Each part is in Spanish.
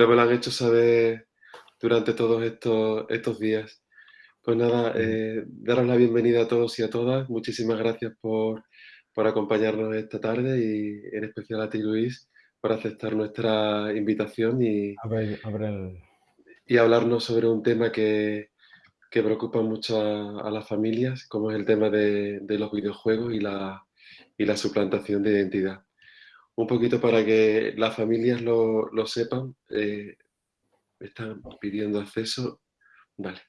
pero, me lo han hecho saber durante todos estos, estos días. Pues nada, eh, daros la bienvenida a todos y a todas. Muchísimas gracias por, por acompañarnos esta tarde y en especial a ti, Luis, por aceptar nuestra invitación y, y hablarnos sobre un tema que, que preocupa mucho a, las familias, como es el tema de, de los videojuegos y la, y la suplantación de identidad. Un poquito para que las familias lo, lo sepan, eh, están pidiendo acceso. Vale.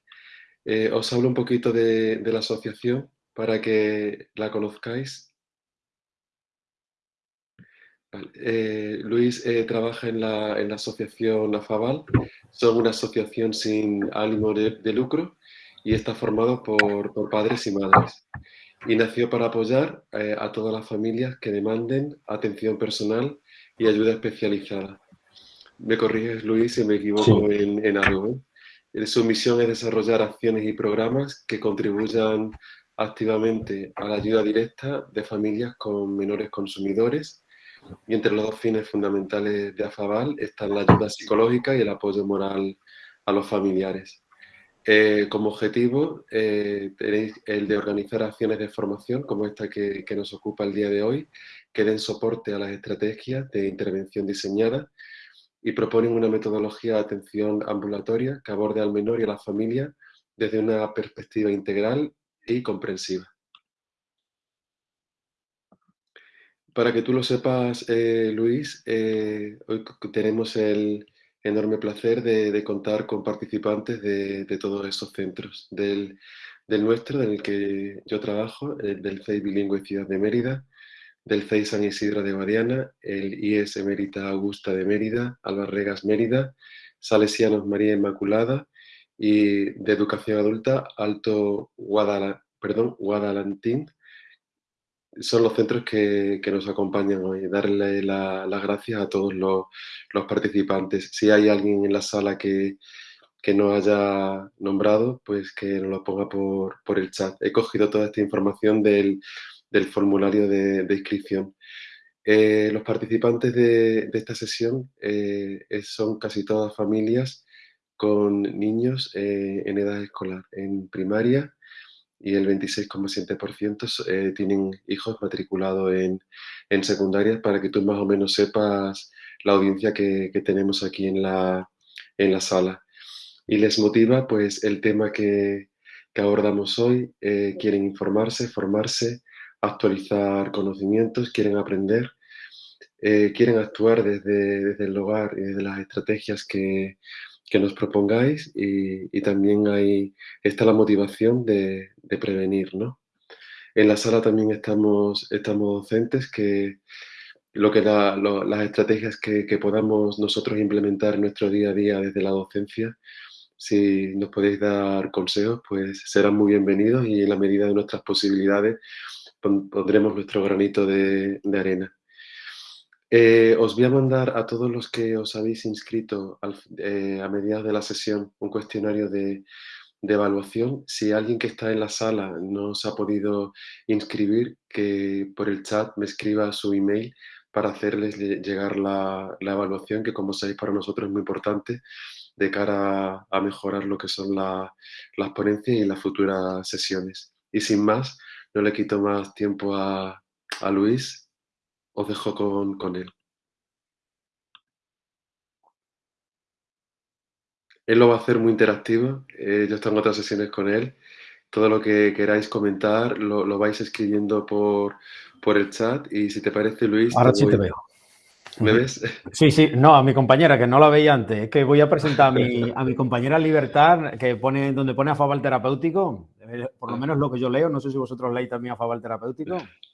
Eh, os hablo un poquito de, la asociación para que la conozcáis. Eh, Luis trabaja en la, en la, asociación AFAVAL. Son una asociación sin ánimo de, de lucro y está formado por, por, padres y madres. Y nació para apoyar eh, a todas las familias que demanden atención personal y ayuda especializada. Me corriges, Luis, si me equivoco en, en, algo. ¿eh? Su misión es desarrollar acciones y programas que contribuyan activamente a la ayuda directa de familias con menores consumidores. Y entre los dos fines fundamentales de AFAVAL están la ayuda psicológica y el apoyo moral a los familiares. Eh, como objetivo eh, tenéis el de organizar acciones de formación como esta que, nos ocupa el día de hoy, que den soporte a las estrategias de intervención diseñadas y proponen una metodología de atención ambulatoria que aborde al menor y a la familia desde una perspectiva integral y comprensiva. Para que tú lo sepas, eh, Luis, eh, hoy tenemos el, enorme placer de, contar con participantes de, todos esos centros, del, nuestro, en el que yo trabajo, del CEI Bilingüe Ciudad de Mérida, del CEI San Isidro de Guadiana, el IES Emérita Augusta de Mérida, Albarregas Mérida, Salesianos María Inmaculada y de Educación Adulta Alto Guadala, perdón, Guadalantín, son los centros que, que, nos acompañan hoy. Darle las gracias a todos los, los, participantes. Si hay alguien en la sala que, que no haya nombrado, pues que nos lo ponga por, por el chat. He cogido toda esta información del, del formulario de, inscripción. Eh, los participantes de, de esta sesión eh, son casi todas familias con niños eh, en edad escolar, en primaria, y el 26,7% eh, tienen hijos matriculados en, en secundarias para que tú más o menos sepas la audiencia que, que tenemos aquí en la, en la, sala. Y les motiva pues el tema que, que abordamos hoy, eh, quieren informarse, formarse, actualizar conocimientos, quieren aprender, eh, quieren actuar desde, desde el hogar y desde las estrategias que, que nos propongáis y, también hay, está la motivación de, prevenir, ¿no? En la sala también estamos, estamos docentes que lo que las estrategias que, podamos nosotros implementar en nuestro día a día desde la docencia, si nos podéis dar consejos, pues serán muy bienvenidos y en la medida de nuestras posibilidades pondremos nuestro granito de arena. Eh, os voy a mandar a todos los que os habéis inscrito al, eh, a mediados de la sesión un cuestionario de, de, evaluación. Si alguien que está en la sala no os ha podido inscribir, que por el chat me escriba su email para hacerles llegar la, la evaluación, que como sabéis para nosotros es muy importante de cara a mejorar lo que son la, las ponencias y las futuras sesiones. Y sin más, no le quito más tiempo a, a Luis os dejo con, con él. Él lo va a hacer muy interactivo. Eh, yo en otras sesiones con él. Todo lo que queráis comentar lo, lo vais escribiendo por, por, el chat. Y si te parece, Luis. Ahora te sí voy... te veo. ¿Me ves? Sí, sí, no, a mi compañera, que no la veía antes. Es que voy a presentar a mi, a mi compañera Libertad, que pone, donde pone a Fabal Terapéutico. Eh, por lo menos lo que yo leo. No sé si vosotros leéis también a Fabal Terapéutico.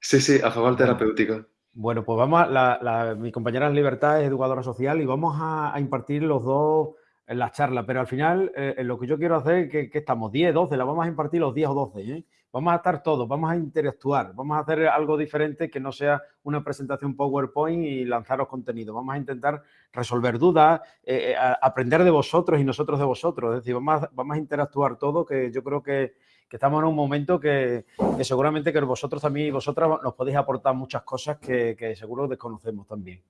Sí, sí, a favor terapéutico. Bueno, pues vamos, a, la, la, mi compañera en Libertad es educadora social y vamos a, a impartir los dos en las charlas, pero al final eh, lo que yo quiero hacer que, que, estamos 10, 12, la vamos a impartir los 10 o 12, ¿eh? vamos a estar todos, vamos a interactuar, vamos a hacer algo diferente que no sea una presentación PowerPoint y lanzaros contenido, vamos a intentar resolver dudas, eh, eh aprender de vosotros y nosotros de vosotros, es decir, vamos a, vamos a interactuar todo, que yo creo que, que estamos en un momento que, seguramente que vosotros también y vosotras nos podéis aportar muchas cosas que, seguro desconocemos también.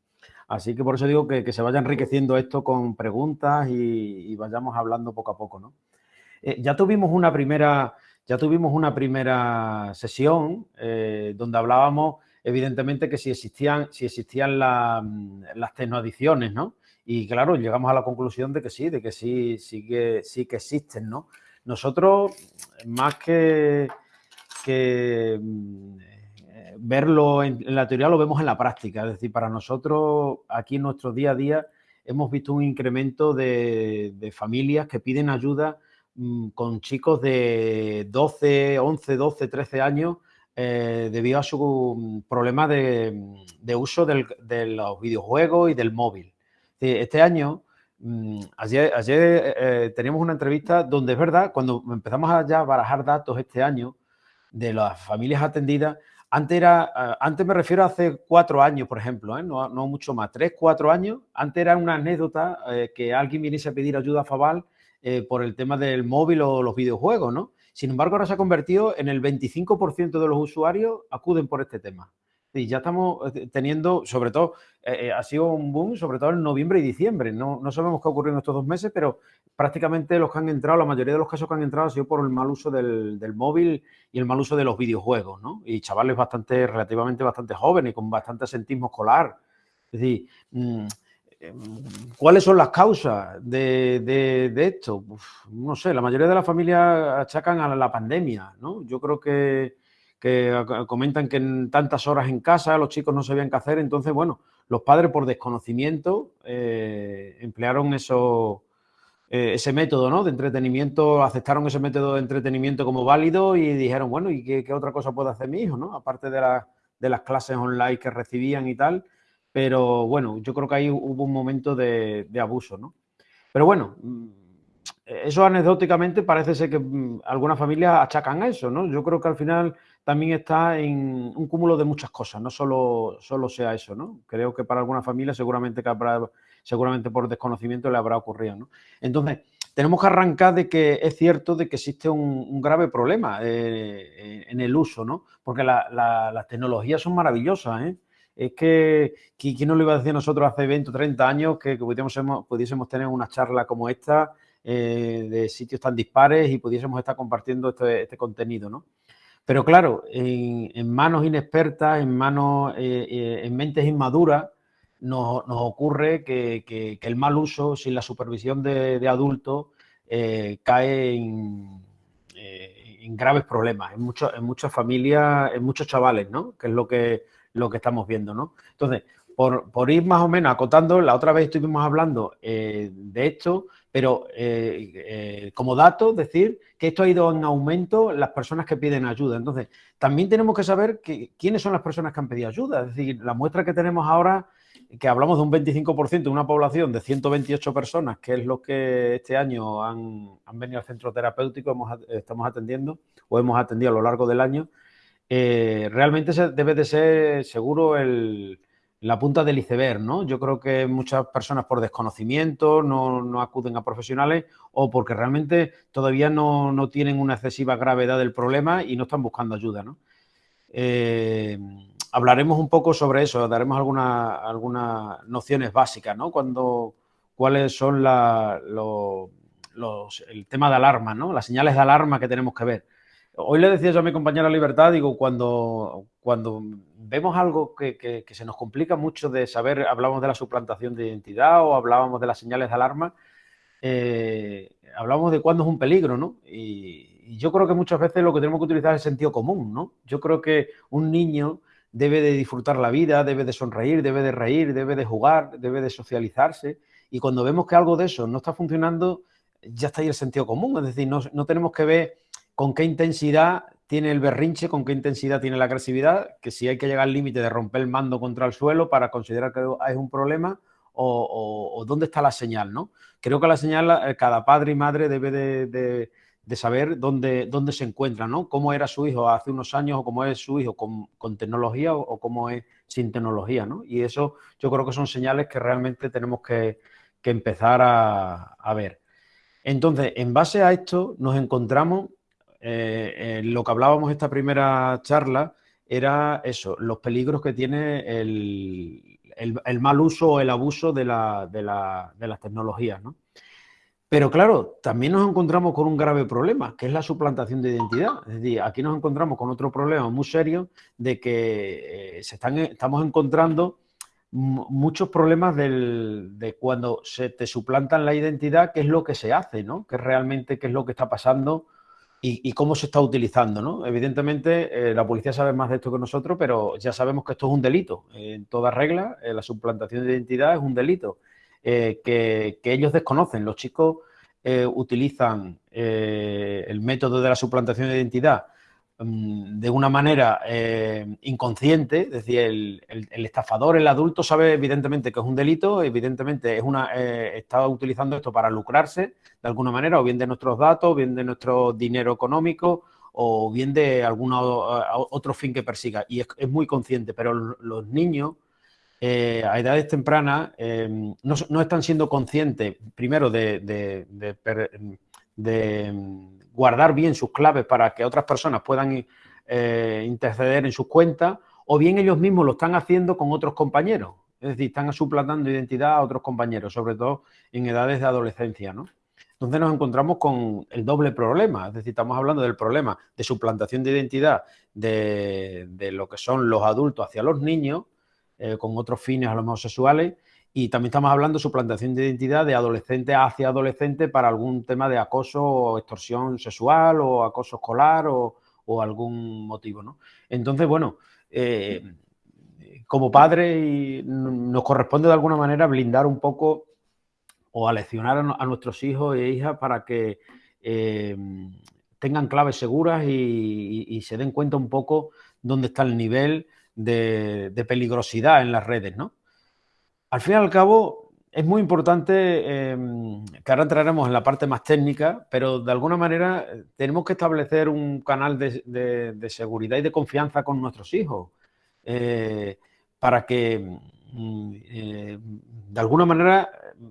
Así que por eso digo que, se vaya enriqueciendo esto con preguntas y, vayamos hablando poco a poco, ¿no? Eh, ya tuvimos una primera, ya tuvimos una primera sesión eh, donde hablábamos, evidentemente, que si existían, si existían las tecnoadicciones, ¿no? Y claro, llegamos a la conclusión de que sí, de que sí, sí que, sí que existen, ¿no? Nosotros, más que, mm, verlo en, la teoría, lo vemos en la práctica. Es decir, para nosotros, aquí en nuestro día a día, hemos visto un incremento de, familias que piden ayuda mm, con chicos de 12, 11, 12, 13 años eh, debido a su mm, problema de, uso de los videojuegos y del móvil. Este año ayer, ayer eh, teníamos una entrevista donde es verdad, cuando empezamos a ya barajar datos este año de las familias atendidas, antes era, eh, antes me refiero a hace cuatro años, por ejemplo, ¿eh? no, no, mucho más, tres, cuatro años, antes era una anécdota que alguien viniese a pedir ayuda a Fabal por el tema del móvil o los videojuegos, ¿no? Sin embargo, ahora se ha convertido en el 25% de los usuarios acuden por este tema. Y ya estamos eh, teniendo, sobre todo, eh, eh, ha sido un boom, sobre todo en noviembre y diciembre. No, no sabemos qué ha ocurrido en estos dos meses, pero prácticamente los que han entrado, la mayoría de los casos que han entrado ha sido por el mal uso del, móvil y el mal uso de los videojuegos, ¿no? Y chavales bastante, relativamente bastante jóvenes, con bastante asentismo escolar. Es decir, mm, ¿cuáles son las causas de, esto? no sé, la mayoría de las familias achacan a la pandemia, ¿no? Yo creo que que comentan que en tantas horas en casa los chicos no sabían qué hacer, entonces, bueno, los padres por desconocimiento eh, emplearon eso, eh, ese método ¿no? de entretenimiento, aceptaron ese método de entretenimiento como válido y dijeron, bueno, ¿y qué, otra cosa puede hacer mi hijo? ¿no? Aparte de, de las clases online que recibían y tal, pero bueno, yo creo que ahí hubo un momento de, de abuso, ¿no? Pero bueno, mm, eso anecdóticamente parece ser que mm, algunas familias achacan a eso, ¿no? Yo creo que al final también está en un cúmulo de muchas cosas, no solo, solo sea eso, ¿no? Creo que para algunas familias seguramente, que seguramente por desconocimiento le habrá ocurrido, ¿no? Entonces, tenemos que arrancar de que es cierto de que existe un, grave problema eh, en el uso, ¿no? Porque las tecnologías son maravillosas, ¿eh? Es que, ¿quién nos lo iba a decir nosotros hace 20 o 30 años que, pudiésemos, pudiésemos tener una charla como esta eh, de sitios tan dispares y pudiésemos estar compartiendo este, este contenido, ¿no? Pero claro, en, manos inexpertas, en manos, eh, eh, en mentes inmaduras, nos, ocurre que, el mal uso, sin la supervisión de, adultos, eh, cae en, graves problemas, en, en muchas familias, en muchos chavales, ¿no? Que es lo que, lo que estamos viendo, ¿no? Entonces, por, ir más o menos acotando, la otra vez estuvimos hablando de esto, pero eh, eh, como dato, decir que esto ha ido en aumento las personas que piden ayuda. Entonces, también tenemos que saber quiénes son las personas que han pedido ayuda. Es decir, la muestra que tenemos ahora, que hablamos de un 25% de una población de 128 personas, que es lo que este año han, venido al centro terapéutico, estamos atendiendo o hemos atendido a lo largo del año, eh, realmente debe de ser seguro el la punta del iceberg, ¿no? Yo creo que muchas personas por desconocimiento no, acuden a profesionales o porque realmente todavía no, tienen una excesiva gravedad del problema y no están buscando ayuda, ¿no? Eh, hablaremos un poco sobre eso, daremos algunas nociones básicas, ¿no? Cuando, cuáles son los, el tema de alarma, ¿no? Las señales de alarma que tenemos que ver. Hoy le decía yo a mi compañera Libertad, digo, cuando, cuando vemos algo que, se nos complica mucho de saber, hablamos de la suplantación de identidad o hablábamos de las señales de alarma, eh, hablamos de cuándo es un peligro, ¿no? Y, yo creo que muchas veces lo que tenemos que utilizar es el sentido común, ¿no? Yo creo que un niño debe de disfrutar la vida, debe de sonreír, debe de reír, debe de jugar, debe de socializarse. Y cuando vemos que algo de eso no está funcionando, ya está ahí el sentido común. Es decir, no, no tenemos que ver con qué intensidad tiene el berrinche, con qué intensidad tiene la agresividad, que si hay que llegar al límite de romper el mando contra el suelo para considerar que es un problema o, dónde está la señal, ¿no? Creo que la señal, eh, cada padre y madre debe de, saber dónde, dónde se encuentra, ¿no? Cómo era su hijo hace unos años o cómo es su hijo con, tecnología o, cómo es sin tecnología, ¿no? Y eso yo creo que son señales que realmente tenemos que, empezar a ver. Entonces, en base a esto, nos encontramos eh, lo que hablábamos esta primera charla era eso, los peligros que tiene el, mal uso o el abuso de, las tecnologías, ¿no? Pero claro, también nos encontramos con un grave problema, que es la suplantación de identidad. Es decir, aquí nos encontramos con otro problema muy serio de que eh, se están, estamos encontrando muchos problemas de cuando se te suplantan la identidad, qué es lo que se hace, ¿no? ¿Qué realmente qué es lo que está pasando y, cómo se está utilizando, ¿no? Evidentemente, eh, la policía sabe más de esto que nosotros, pero ya sabemos que esto es un delito. En toda regla, la suplantación de identidad es un delito. Eh, que, ellos desconocen. Los chicos eh, utilizan el método de la suplantación de identidad de una manera inconsciente, es decir, el, estafador, el adulto sabe evidentemente que es un delito, evidentemente es una, está utilizando esto para lucrarse de alguna manera, o bien de nuestros datos, o bien de nuestro dinero económico, o bien de algún otro fin que persiga. Y es muy consciente, pero los niños eh, a edades tempranas em, no, están siendo conscientes, primero, de, guardar bien sus claves para que otras personas puedan eh, interceder en sus cuentas, o bien ellos mismos lo están haciendo con otros compañeros. Es decir, están suplantando identidad a otros compañeros, sobre todo en edades de adolescencia, ¿no? Entonces nos encontramos con el doble problema, es decir, estamos hablando del problema de suplantación de identidad de, lo que son los adultos hacia los niños, eh, con otros fines a los homosexuales. Y también estamos hablando de suplantación de identidad de adolescente hacia adolescente para algún tema de acoso o extorsión sexual o acoso escolar o, algún motivo. ¿no? Entonces, bueno, eh, como padre nos corresponde de alguna manera blindar un poco o aleccionar a, nuestros hijos e hijas para que eh, tengan claves seguras y, y, se den cuenta un poco dónde está el nivel de, peligrosidad en las redes, ¿no? Al fin y al cabo, es muy importante, em, que ahora entraremos en la parte más técnica, pero de alguna manera eh, tenemos que establecer un canal de, seguridad y de confianza con nuestros hijos, eh, para que mm, eh, de alguna manera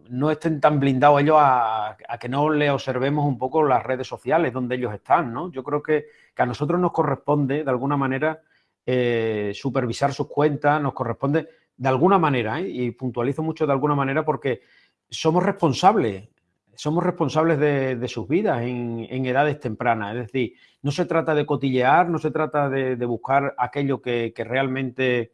no estén tan blindados ellos a, que no le observemos un poco las redes sociales donde ellos están, ¿no? Yo creo que, que a nosotros nos corresponde, de alguna manera, supervisar sus cuentas, nos corresponde de alguna manera, ¿eh? y puntualizo mucho de alguna manera porque somos responsables, somos responsables de, sus vidas en, edades tempranas. Es decir, no se trata de cotillear, no se trata de, buscar aquello que, realmente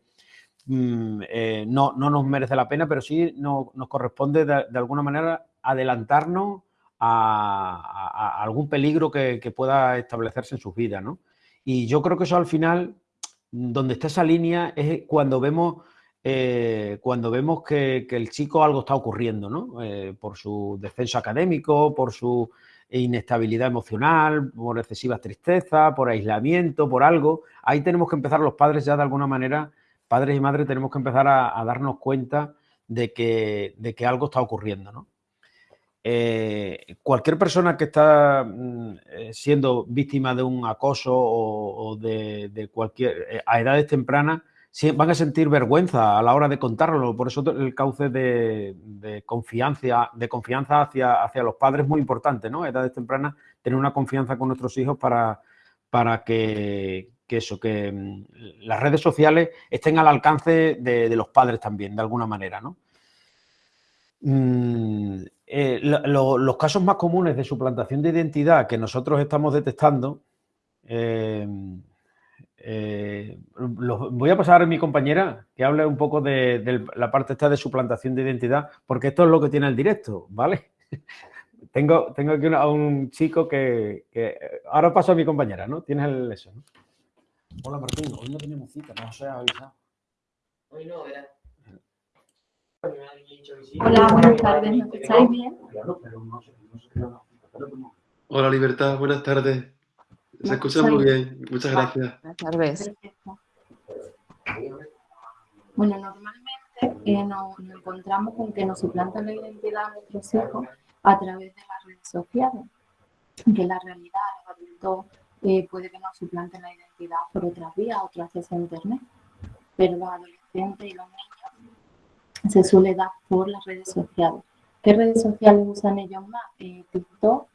mm, eh, no, nos merece la pena, pero sí nos corresponde de, alguna manera adelantarnos a, algún peligro que, que, pueda establecerse en sus vidas. ¿no? Y yo creo que eso al final donde está esa línea es cuando vemos, eh, cuando vemos que, el chico algo está ocurriendo, ¿no? Eh, por su descenso académico, por su inestabilidad emocional, por excesiva tristeza, por aislamiento, por algo. Ahí tenemos que empezar los padres ya de alguna manera, padres y madres, tenemos que empezar a, darnos cuenta de que, algo está ocurriendo. Eh, cualquier persona que está mm, siendo víctima de un acoso o, de, cualquier a edades tempranas van a sentir vergüenza a la hora de contarlo. Por eso el cauce de, confianza, de confianza hacia, hacia los padres es muy importante, ¿no? A edades tempranas tener una confianza con nuestros hijos para, para que, eso, que mm, las redes sociales estén al alcance de, los padres también, de alguna manera, ¿no? Mm, eh, los casos más comunes de suplantación de identidad que nosotros estamos detectando, eh, eh, voy a pasar a mi compañera que hable un poco de, la parte esta de suplantación de identidad, porque esto es lo que tiene el directo, ¿vale? tengo, tengo aquí a un chico que, Ahora paso a mi compañera, ¿no? Tienes el eso, Hola Martín, hoy no tenemos cita, no os he avisado. Hoy no, ¿verdad? Hola, buenas tardes, ¿me escucháis bien? Hola Libertad, buenas tardes. Se escucha muy bien, muchas gracias. Buenas tardes. Bueno, normalmente eh, nos, encontramos con que nos suplantan la identidad a nuestros hijos a través de las redes sociales, que la realidad, los adultos eh, puede que nos suplanten la identidad por otras vías, otras veces a internet, pero los adolescentes y los niños se suele dar por las redes sociales. ¿Qué redes sociales usan ellos más? Eh, TikTok,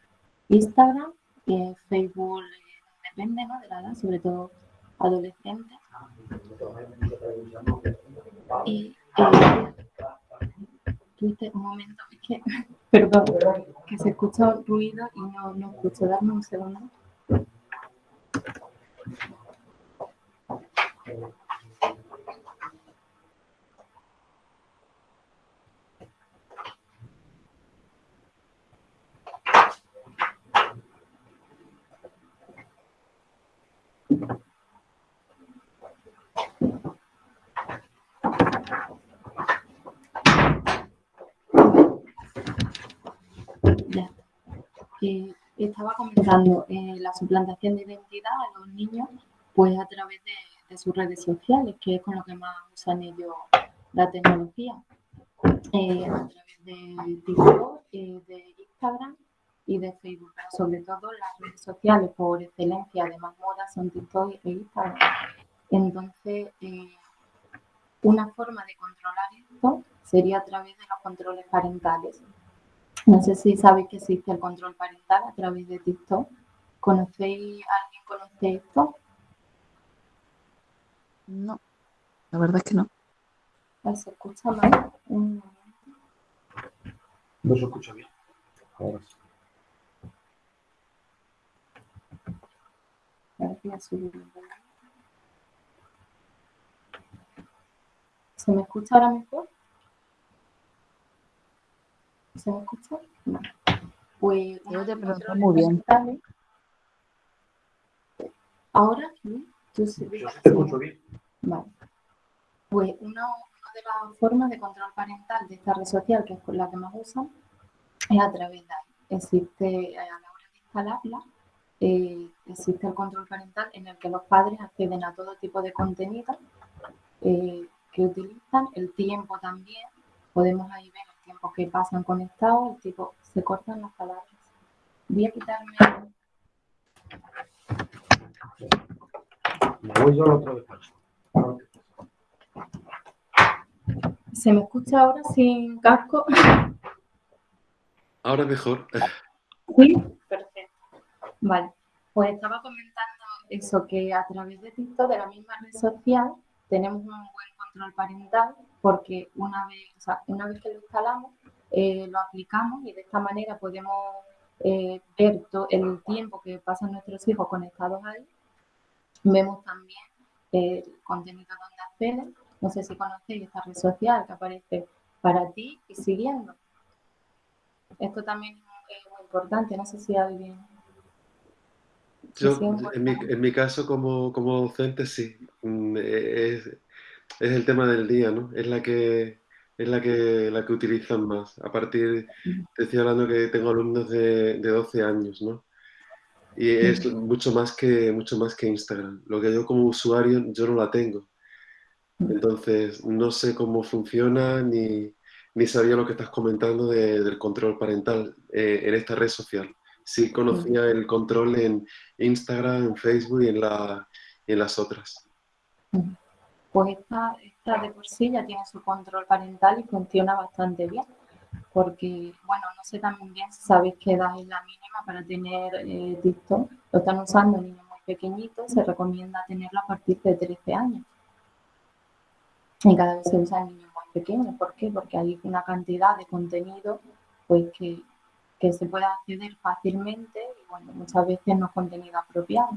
Instagram, eh, Facebook, la edad, sobre todo adolescentes. Y eh, un momento, es que, perdón, que se escucha ruido y no, no escucho, darme un segundo. Estaba comentando eh, la suplantación de identidad a los niños, pues a través de, sus redes sociales, que es con lo que más usan ellos la tecnología, eh, a través de TikTok, eh, de Instagram y de Facebook, sobre todo las redes sociales por excelencia de más moda son TikTok e Instagram. Entonces, una forma de controlar esto sería a través de los controles parentales. No sé si sabéis que existe el control parental a través de TikTok. ¿Conocéis, alguien conoce esto? No, la verdad es que no. ¿Se escucha mal? Un No se escucha bien. Ahora sí. ¿Se me escucha ahora mejor? ¿Se me escucha? Pues Yo te pregunto muy bien. ¿Ahora? ¿Sí? Yo sí te escucho bien. Vale. Pues una, de las formas de control parental de esta red social, que es la que más usan, es a través de ahí. Existe, a la hora de instalarla, eh, existe el control parental en el que los padres acceden a todo tipo de contenido eh, que utilizan, el tiempo también, podemos ahí ver tiempos que pasan conectados, el tipo se cortan las palabras. Voy a quitarme. Me voy yo al otro despacho. ¿Se me escucha ahora sin casco? Ahora mejor. Sí, perfecto. Vale, pues estaba comentando eso, que a través de TikTok, de la misma red social, tenemos un buen control parental porque una vez, una vez que lo instalamos, eh, lo aplicamos y de esta manera podemos eh, ver todo el tiempo que pasan nuestros hijos conectados ahí. Vemos también el contenido donde acceden. No sé si conocéis esta red social que aparece para ti y siguiendo. Esto también es muy importante. No sé si alguien... Yo, en, mi, en mi, caso, como, como docente, sí. Mm, es, es el tema del día, ¿no? Es la que es la que, la que utilizan más. A partir, te estoy hablando que tengo alumnos de, de 12 años, ¿no? Y es mucho más, que, mucho más que Instagram. Lo que yo como usuario, yo no la tengo. Entonces, no sé cómo funciona ni, ni sabía lo que estás comentando del control parental eh, en esta red social. Sí conocía el control en Instagram, en Facebook y en, las otras pues esta, esta de por sí ya tiene su control parental y funciona bastante bien. Porque, bueno, no sé también bien si sabéis qué edad es la mínima para tener eh, TikTok. Lo están usando niños muy pequeñitos, se recomienda tenerlo a partir de 13 años. Y cada vez se usa en niños más pequeños. ¿Por qué? Porque hay una cantidad de contenido pues que, que se puede acceder fácilmente y, bueno, muchas veces no es contenido apropiado.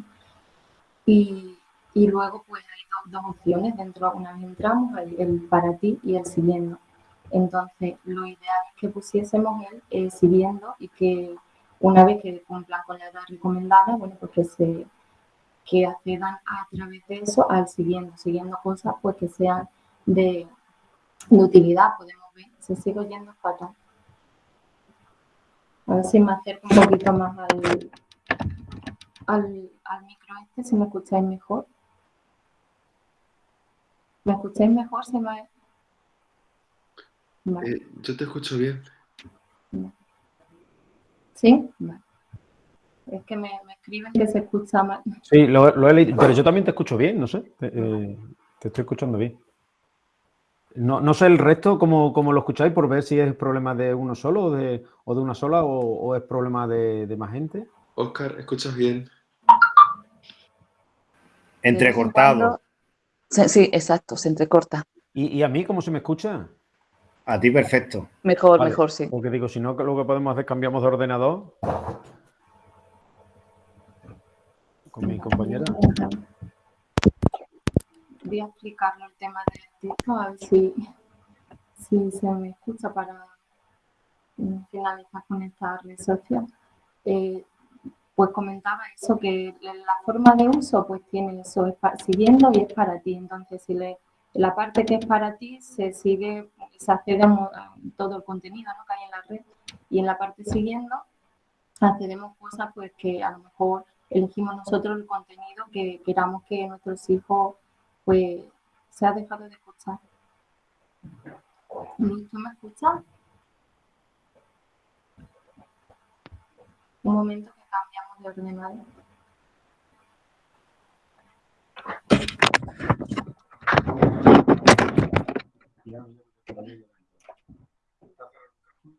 Y, y luego pues hay dos, opciones dentro, una vez entramos, el, para ti y el siguiendo. Entonces, lo ideal es que pusiésemos el eh, siguiendo y que una vez que cumplan con la edad recomendada, bueno, pues que, se, que accedan a través de eso al siguiendo, siguiendo cosas pues que sean de, utilidad, podemos ver. Se sigue oyendo fatal. A ver si me acerco un poquito más al, al, al micro este, si me escucháis mejor. ¿Me escucháis mejor? ¿Se me... Eh, yo te escucho bien. ¿Sí? Es que me, escriben que se escucha mal. Sí, lo, he leído, pero yo también te escucho bien, no sé. te eh, estoy escuchando bien. No, sé el resto, cómo, lo escucháis, por ver si es problema de uno solo o de, una sola o, es problema de, de, más gente. Oscar, ¿escuchas bien? Entrecortado. Sí, exacto, se entrecorta. ¿Y, y a mí cómo se me escucha? A ti perfecto. Mejor, Vale, mejor, sí. Porque digo, si no, lo que podemos hacer es cambiamos de ordenador. Con mi compañera. Voy a explicarle el tema de TikTok, a ver si, si se me escucha para finalizar con esta red social. Eh, pues comentaba eso, que la forma de uso pues tiene eso, es pa- siguiendo y es para ti. Entonces, si le, la parte que es para ti se sigue, se accede a todo el contenido ¿no? que hay en la red y en la parte siguiendo accedemos cosas pues que a lo mejor elegimos nosotros el contenido que queramos que nuestros hijos pues se ha dejado de escuchar. ¿tú me escuchas? Un momento que cambiamos de ordenador.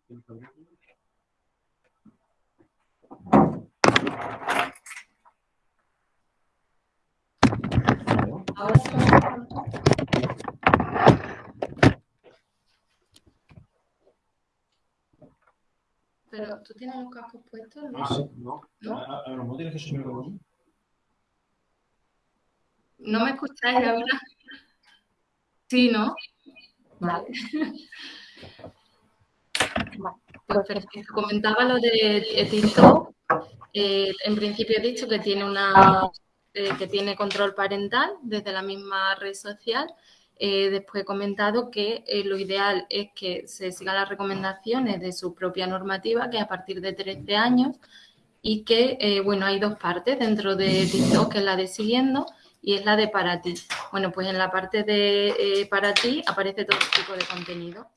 Ahora se me escucha. Pero tú tienes los cascos puestos, ¿no? no. ¿No? A, lo mejor tienes que subir el ¿No me escucháis ahora? Sí, ¿no? Vale. Vale, pues perfecto. Comentaba lo de eh, TikTok. Eh, en principio he dicho que tiene una eh, que tiene control parental desde la misma red social. Eh, después he comentado que eh, lo ideal es que se sigan las recomendaciones de su propia normativa, que es a partir de 13 años, y que, eh, bueno, hay dos partes dentro de TikTok, que es la de siguiendo y es la de para ti. Bueno, pues en la parte de eh, para ti aparece todo tipo de contenido.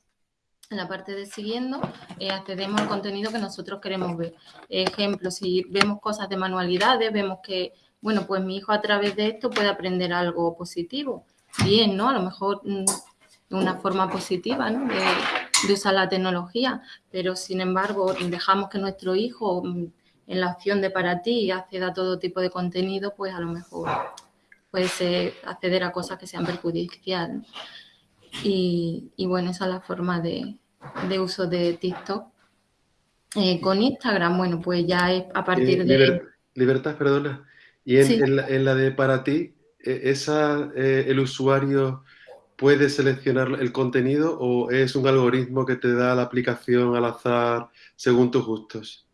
En la parte de siguiendo eh, accedemos al contenido que nosotros queremos ver. Ejemplo, si vemos cosas de manualidades, vemos que, bueno, pues mi hijo a través de esto puede aprender algo positivo. Bien, ¿no? A lo mejor mm, de una forma positiva, ¿no? De, de usar la tecnología, pero sin embargo dejamos que nuestro hijo mm, en la opción de para ti acceda a todo tipo de contenido, pues a lo mejor puede acceder a cosas que sean perjudiciales. Y, y bueno, esa es la forma de, de uso de TikTok. Eh, con Instagram, bueno, pues ya es a partir Eh, de... liber- libertad, perdona. Y en, Sí. en la, en la de para ti, eh, esa, eh, ¿el usuario puede seleccionar el contenido o es un algoritmo que te da la aplicación al azar según tus gustos?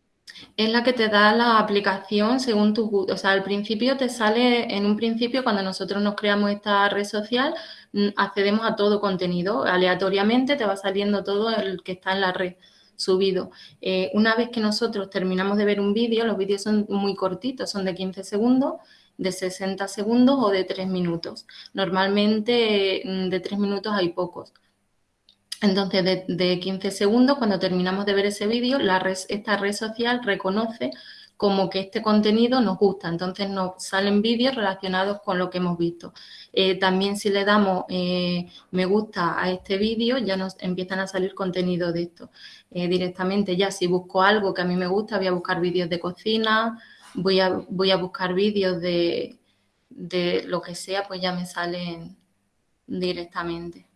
Es la que te da la aplicación según tu gusto. O sea, al principio te sale, en un principio, cuando nosotros nos creamos esta red social, mm, accedemos a todo contenido. Aleatoriamente te va saliendo todo el que está en la red subido. Eh, una vez que nosotros terminamos de ver un vídeo, los vídeos son muy cortitos, son de 15 segundos, de 60 segundos o de 3 minutos. Normalmente mm, de 3 minutos hay pocos. Entonces, de, de 15 segundos, cuando terminamos de ver ese vídeo, esta red social reconoce como que este contenido nos gusta. Entonces, nos salen vídeos relacionados con lo que hemos visto. Eh, también si le damos eh, me gusta a este vídeo, ya nos empiezan a salir contenido de esto. Eh, directamente ya si busco algo que a mí me gusta, voy a buscar vídeos de cocina, voy a, voy a buscar vídeos de, de lo que sea, pues ya me salen directamente.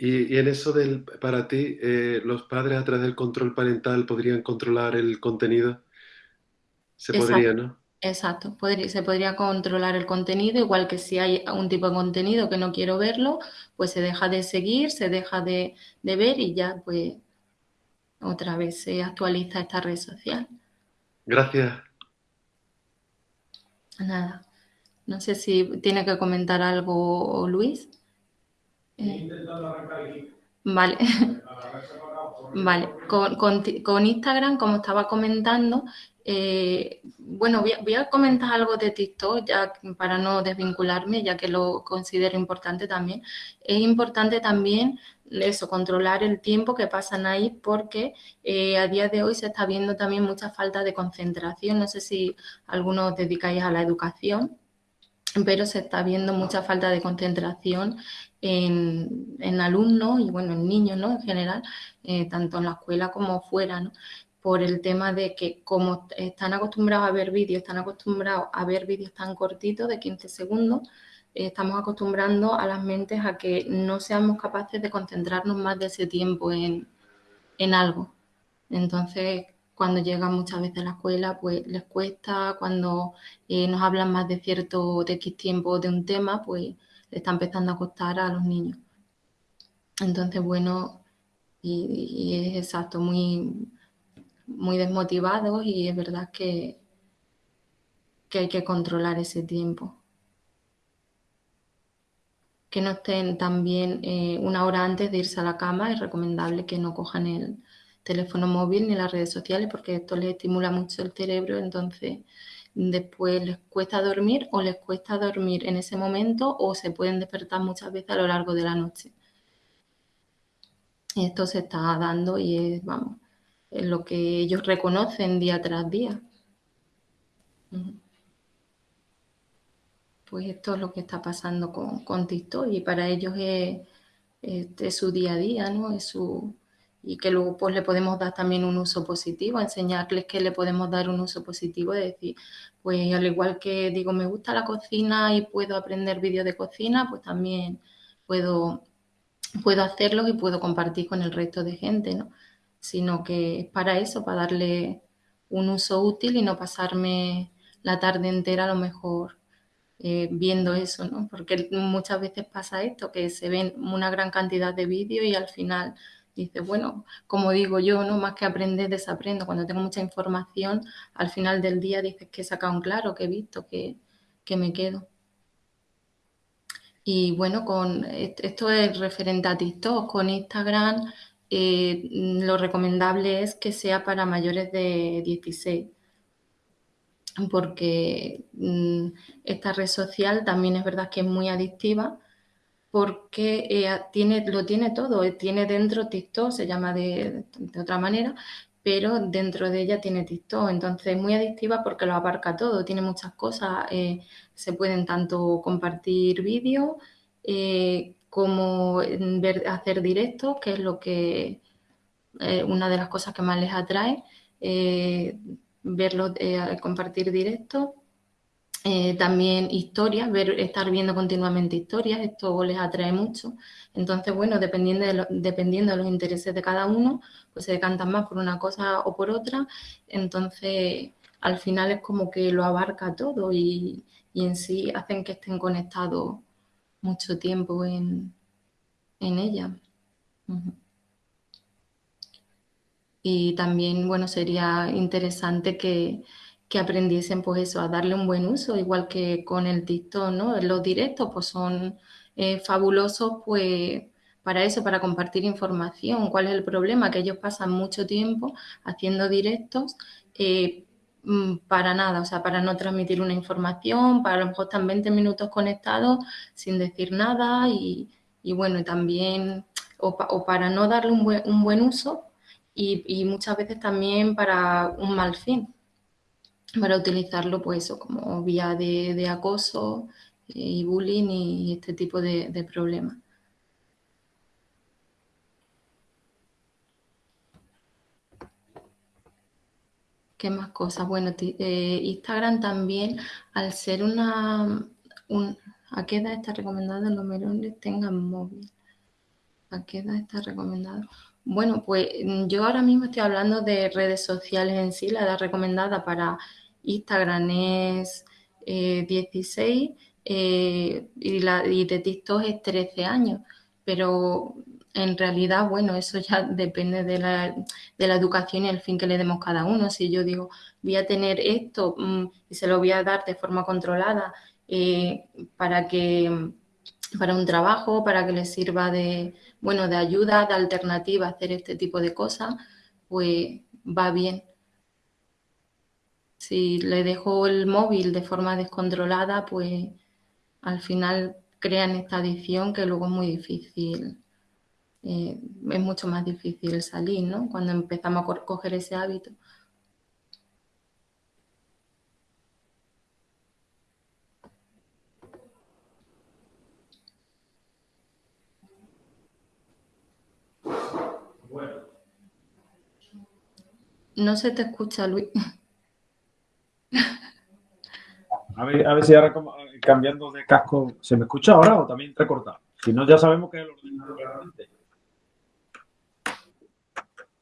Y, en eso del para ti, los padres a través del control parental podrían controlar el contenido. Se Exacto. podría, ¿no? Exacto, podría- se podría controlar el contenido, igual que si hay un tipo de contenido que no quiero verlo, pues se deja de seguir, se deja de, de ver y ya pues otra vez se actualiza esta red social. Gracias. Nada, no sé si tiene que comentar algo Luis. Eh, Vale. Vale, con, con Instagram, como estaba comentando, eh, bueno, voy a, comentar algo de TikTok ya para no desvincularme, ya que lo considero importante también. Es importante también eso, controlar el tiempo que pasan ahí, porque eh, a día de hoy se está viendo también mucha falta de concentración. No sé si algunos os dedicáis a la educación, pero se está viendo mucha falta de concentración en, en alumnos y bueno, en niños, ¿no? En general, eh, tanto en la escuela como fuera, ¿no? por el tema de que como están acostumbrados a ver vídeos, están acostumbrados a ver vídeos tan cortitos de 15 segundos, estamos acostumbrando a las mentes a que no seamos capaces de concentrarnos más de ese tiempo en, algo. Entonces, cuando llegan muchas veces a la escuela, pues les cuesta, cuando eh, nos hablan más de cierto de X tiempo de un tema, pues está empezando a costar a los niños. Entonces, bueno, y, es exacto, muy, muy desmotivados y es verdad que, que hay que controlar ese tiempo. Que no estén también eh, una hora antes de irse a la cama, es recomendable que no cojan el teléfono móvil ni las redes sociales porque esto les estimula mucho el cerebro, entonces después les cuesta dormir o les cuesta dormir en ese momento o se pueden despertar muchas veces a lo largo de la noche. Esto se está dando y es, vamos, es lo que ellos reconocen día tras día. Pues esto es lo que está pasando con, con TikTok y para ellos es, su día a día, ¿no? Es su, y que luego pues le podemos dar también un uso positivo, enseñarles que le podemos dar un uso positivo, es decir, pues al igual que digo, me gusta la cocina y puedo aprender vídeos de cocina, pues también puedo puedo hacerlo y puedo compartir con el resto de gente, ¿no? Sino que es para eso, para darle un uso útil y no pasarme la tarde entera a lo mejor eh, viendo eso, ¿no? Porque muchas veces pasa esto, que se ven una gran cantidad de vídeos y al final dices, bueno, como digo yo, ¿no? Más que aprender, desaprendo. Cuando tengo mucha información, al final del día dices que he sacado un claro, que he visto, que, que me quedo. Y bueno, con esto es referente a TikTok, con Instagram eh, lo recomendable es que sea para mayores de 16 porque mm, esta red social también es verdad que es muy adictiva porque eh, tiene, lo tiene todo, eh, tiene dentro TikTok, se llama de, otra manera, pero dentro de ella tiene TikTok, entonces es muy adictiva porque lo abarca todo, tiene muchas cosas, se pueden tanto compartir vídeos eh, como hacer directos, que es lo que eh, una de las cosas que más les atrae, eh, verlos, compartir directos. También historias, ver, estar viendo continuamente historias, esto les atrae mucho. Entonces, bueno, dependiendo de, dependiendo de los intereses de cada uno, pues se decantan más por una cosa o por otra. Entonces, al final es como que lo abarca todo y, y en sí hacen que estén conectados mucho tiempo en, ella. Y también, bueno, sería interesante que, aprendiesen, pues eso, a darle un buen uso, igual que con el TikTok, ¿no? Los directos, pues son eh, fabulosos, pues para eso, para compartir información. ¿Cuál es el problema? Que ellos pasan mucho tiempo haciendo directos eh, Mm, para nada, o sea, para no transmitir una información, para a lo mejor están 20 minutos conectados sin decir nada y, bueno, y también, o, para no darle un buen, un buen uso y, muchas veces también para un mal fin, para utilizarlo pues eso como vía de, acoso y bullying y este tipo de, de problemas. ¿Qué más cosas? Bueno, eh, Instagram también, al ser una... ¿A qué edad está recomendado los menores tengan móvil? ¿A qué edad está recomendado? Bueno, pues mm, yo ahora mismo estoy hablando de redes sociales en sí. La edad recomendada para Instagram es 16 eh, eh, y, la, de TikTok es 13 años. Pero en realidad, bueno, eso ya depende de la, educación y el fin que le demos cada uno. Si yo digo, voy a tener esto mm, y se lo voy a dar de forma controlada eh, para que para un trabajo, para que le sirva de, bueno, de ayuda, de alternativa a hacer este tipo de cosas, pues va bien. Si le dejo el móvil de forma descontrolada, pues al final crean esta adicción que luego es muy difícil eh, es mucho más difícil salir, ¿no? Cuando empezamos a coger ese hábito. No se te escucha, Luis. A ver, a ver si ahora como- cambiando de casco, ¿se me escucha ahora o también recortado? Si no, ya sabemos que es el ordenador realmente.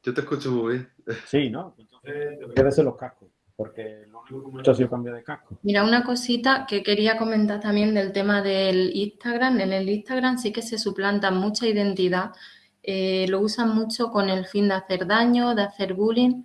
Yo te escucho muy bien. Sí, ¿no? Entonces ser los cascos, porque lo único que hecho ha sido cambiar de casco. Mira, una cosita que quería comentar también del tema del Instagram. En el Instagram sí que se suplanta mucha identidad. Eh, lo usan mucho con el fin de hacer daño, de hacer bullying.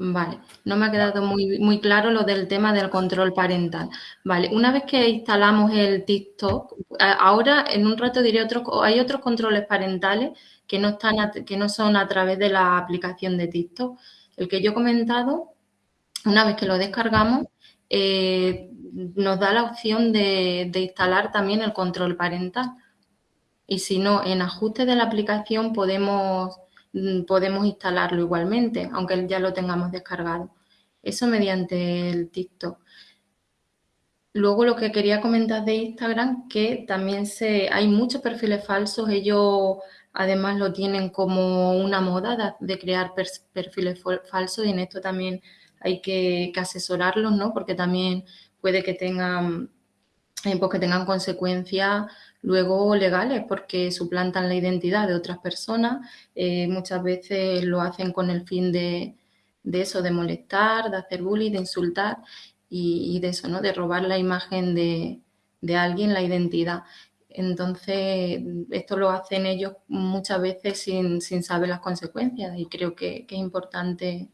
Vale, no me ha quedado muy, muy claro lo del tema del control parental. Vale, una vez que instalamos el TikTok, a- ahora en un rato diré otros, hay otros controles parentales que no están, a- que no son a través de la aplicación de TikTok. El que yo he comentado, una vez que lo descargamos, eh, nos da la opción de, de instalar también el control parental. Y si no, en ajuste de la aplicación podemos, podemos instalarlo igualmente, aunque ya lo tengamos descargado. Eso mediante el TikTok. Luego lo que quería comentar de Instagram, que también se, hay muchos perfiles falsos, ellos además lo tienen como una moda de, crear perfiles falsos y en esto también hay que, que asesorarlos, ¿no? Porque también puede que tengan, eh, pues que tengan consecuencias luego legales porque suplantan la identidad de otras personas, eh, muchas veces lo hacen con el fin de, de eso, de molestar, de hacer bullying, de insultar y, y de eso, ¿no? De robar la imagen de, de alguien, la identidad. Entonces, esto lo hacen ellos muchas veces sin, sin saber las consecuencias y creo que, que es importante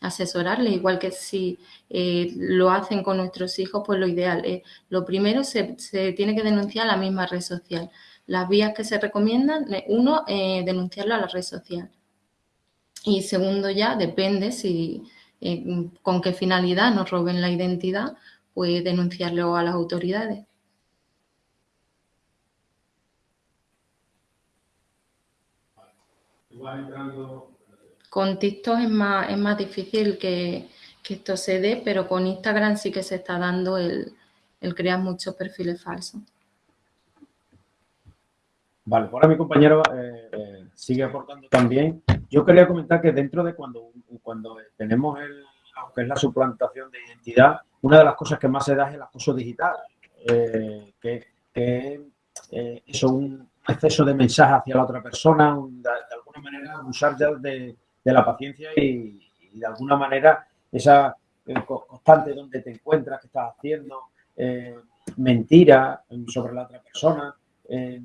asesorarles, igual que si eh, lo hacen con nuestros hijos, pues lo ideal es, lo primero se, se tiene que denunciar a la misma red social. Las vías que se recomiendan, eh, uno, eh, denunciarlo a la red social. Y segundo ya, depende si con qué finalidad nos roben la identidad, pues denunciarlo a las autoridades. Con TikTok es más, es más difícil que, que esto se dé, pero con Instagram sí que se está dando el, el crear muchos perfiles falsos. Vale, ahora mi compañero eh, eh, sigue aportando también. Yo quería comentar que dentro de cuando, cuando tenemos el, lo es la suplantación de identidad, una de las cosas que más se da es el acoso digital, eh, que, que eso, un exceso de mensaje hacia la otra persona, de, de alguna manera usar ya de, de la paciencia y, de alguna manera esa eh, co- constante donde te encuentras, qué estás haciendo, eh, mentira sobre la otra persona. eh,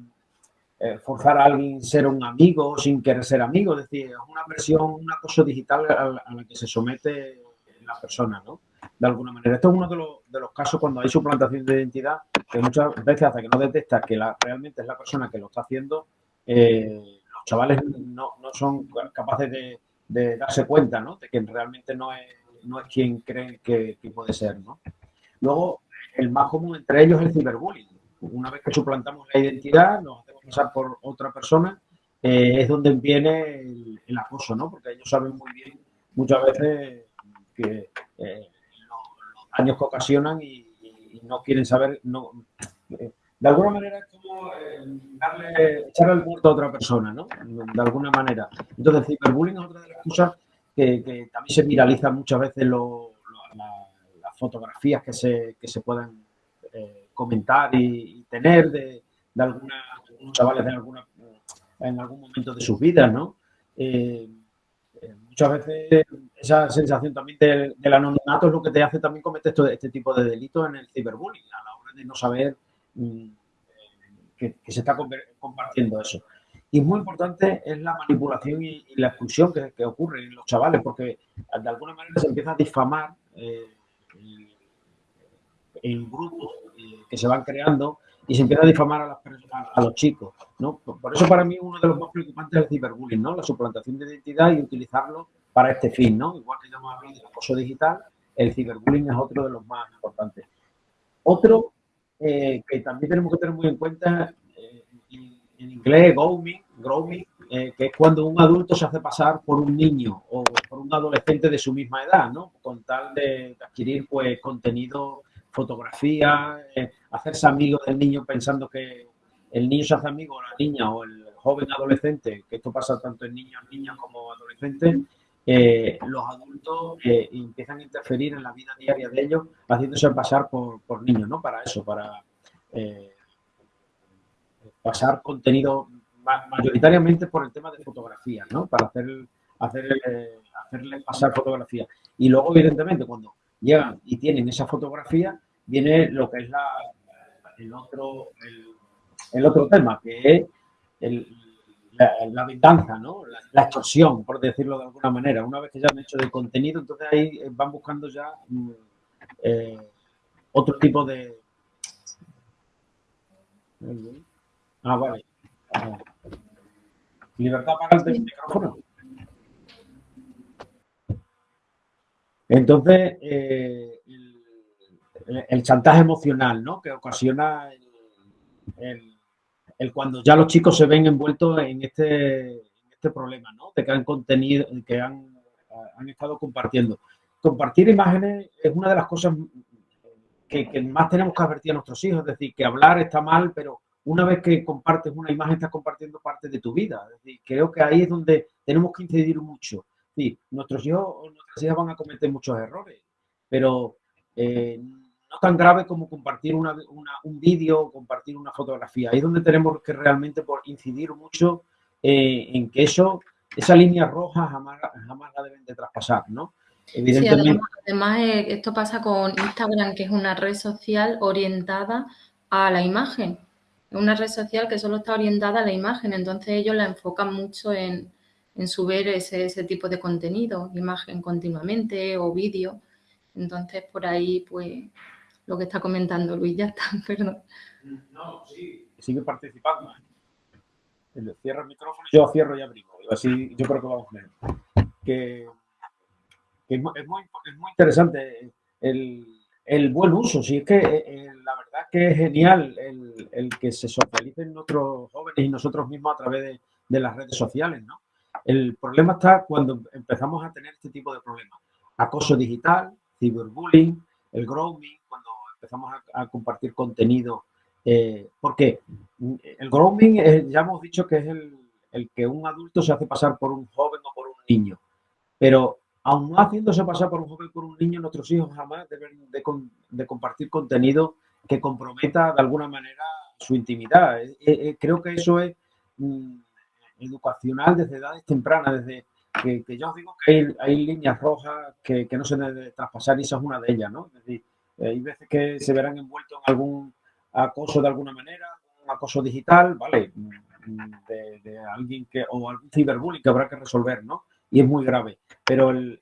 eh, forzar a alguien a ser un amigo sin querer ser amigo, es decir, es una versión, un acoso digital a, la- que se somete la persona, ¿no? De alguna manera. Esto es uno de los, de los casos cuando hay suplantación de identidad, que muchas veces hasta que no detecta que la, realmente es la persona que lo está haciendo, los chavales no, no son capaces de, de darse cuenta, ¿no? De que realmente no es, no es quien creen que, puede ser, ¿no? Luego, el más común entre ellos es el ciberbullying. Una vez que suplantamos la identidad, nos hacemos pasar por otra persona, eh, es donde viene el, el acoso, ¿no? Porque ellos saben muy bien muchas veces que eh, los, los daños que ocasionan y, y no quieren saber, no, eh, de alguna manera es como eh, darle, echarle el muerto a otra persona, ¿no? De alguna manera. Entonces, ciberbullying es otra de las cosas que, que también se viralizan muchas veces lo- lo- la- las fotografías que se, que se pueden eh, comentar y, y tener de, de alguna, algunos chavales de alguna, en algún momento de sus vidas, ¿no? Eh, eh, muchas veces esa sensación también del, del anonimato es lo que te hace también cometer esto- este tipo de delitos en el ciberbullying, a la hora de no saber que, que se está compartiendo eso. Y muy importante es la manipulación y, y la expulsión que, que ocurre en los chavales, porque de alguna manera se empieza a difamar eh, el, el grupo eh, que se van creando y se empieza a difamar a, las personas, a los chicos. ¿no? Por, por eso para mí uno de los más preocupantes es el ciberbullying, ¿no? la suplantación de identidad y utilizarlo para este fin. ¿no? Igual que ya hemos hablado del acoso digital, el ciberbullying es otro de los más importantes. Otro eh, que también tenemos que tener muy en cuenta, eh, en, inglés, grooming, grooming eh, que es cuando un adulto se hace pasar por un niño o por un adolescente de su misma edad, ¿no? Con tal de adquirir pues contenido, fotografía, eh, hacerse amigo del niño pensando que el niño se hace amigo o la niña o el joven adolescente, que esto pasa tanto en niños, niñas como adolescentes, eh, los adultos eh, empiezan a interferir en la vida diaria de ellos, haciéndose pasar por, niños, ¿no? Para eso, para eh, pasar contenido mayoritariamente por el tema de fotografía, ¿no? Para hacer, hacer, hacerle pasar fotografía. Y luego, evidentemente, cuando llegan y tienen esa fotografía, viene lo que es la, el, otro, el, otro tema, que es el, la, venganza, ¿no? La, extorsión, por decirlo de alguna manera. Una vez que ya han hecho el contenido, entonces ahí van buscando ya mm, eh, otro tipo de... Ah, vale. Libertad para el micrófono. Entonces, eh, el, chantaje emocional, ¿no? Que ocasiona el, cuando ya los chicos se ven envueltos en este, este problema, ¿no? De que han contenido, que han, han, estado compartiendo. Compartir imágenes es una de las cosas que, que, más tenemos que advertir a nuestros hijos, es decir, que hablar está mal, pero una vez que compartes una imagen estás compartiendo parte de tu vida. Es decir, creo que ahí es donde tenemos que incidir mucho. Sí, nuestros hijos o nuestras hijas van a cometer muchos errores, pero eh, no tan grave como compartir una, un vídeo o compartir una fotografía. Ahí es donde tenemos que realmente por incidir mucho eh, en que eso, esa línea roja jamás, jamás la deben de traspasar, ¿no? Evidentemente. además, eh, esto pasa con Instagram, que es una red social orientada a la imagen. Es una red social que solo está orientada a la imagen, entonces ellos la enfocan mucho en, en subir ese, ese tipo de contenido, imagen continuamente o vídeo. Entonces, por ahí, pues, lo que está comentando Luis, ya está, perdón. No, sí, sigue participando. ¿eh? Cierra el micrófono, yo cierro y abrimos. Así yo creo que vamos a ver. Que, que es, muy, es, muy, interesante el, el, buen uso. Sí, es que eh, eh, la verdad que es genial el, el, que se socialicen nuestros jóvenes y nosotros mismos a través de, de las redes sociales, ¿no? El problema está cuando empezamos a tener este tipo de problemas. Acoso digital, ciberbullying, el grooming, empezamos a, compartir contenido. Eh, porque el grooming ya hemos dicho que es el, que un adulto se hace pasar por un joven o por un niño. Pero aun no haciéndose pasar por un joven o por un niño, nuestros hijos jamás deben de, compartir contenido que comprometa de alguna manera su intimidad. Eh, eh, creo que eso es mm, educacional desde edades tempranas, desde que, yo os digo que hay, líneas rojas que, no se deben traspasar y esa es una de ellas, ¿no? Es decir, hay veces que se verán envueltos en algún acoso de alguna manera, un acoso digital, ¿vale? De, alguien que, o algún ciberbullying que habrá que resolver, ¿no? Y es muy grave. Pero el,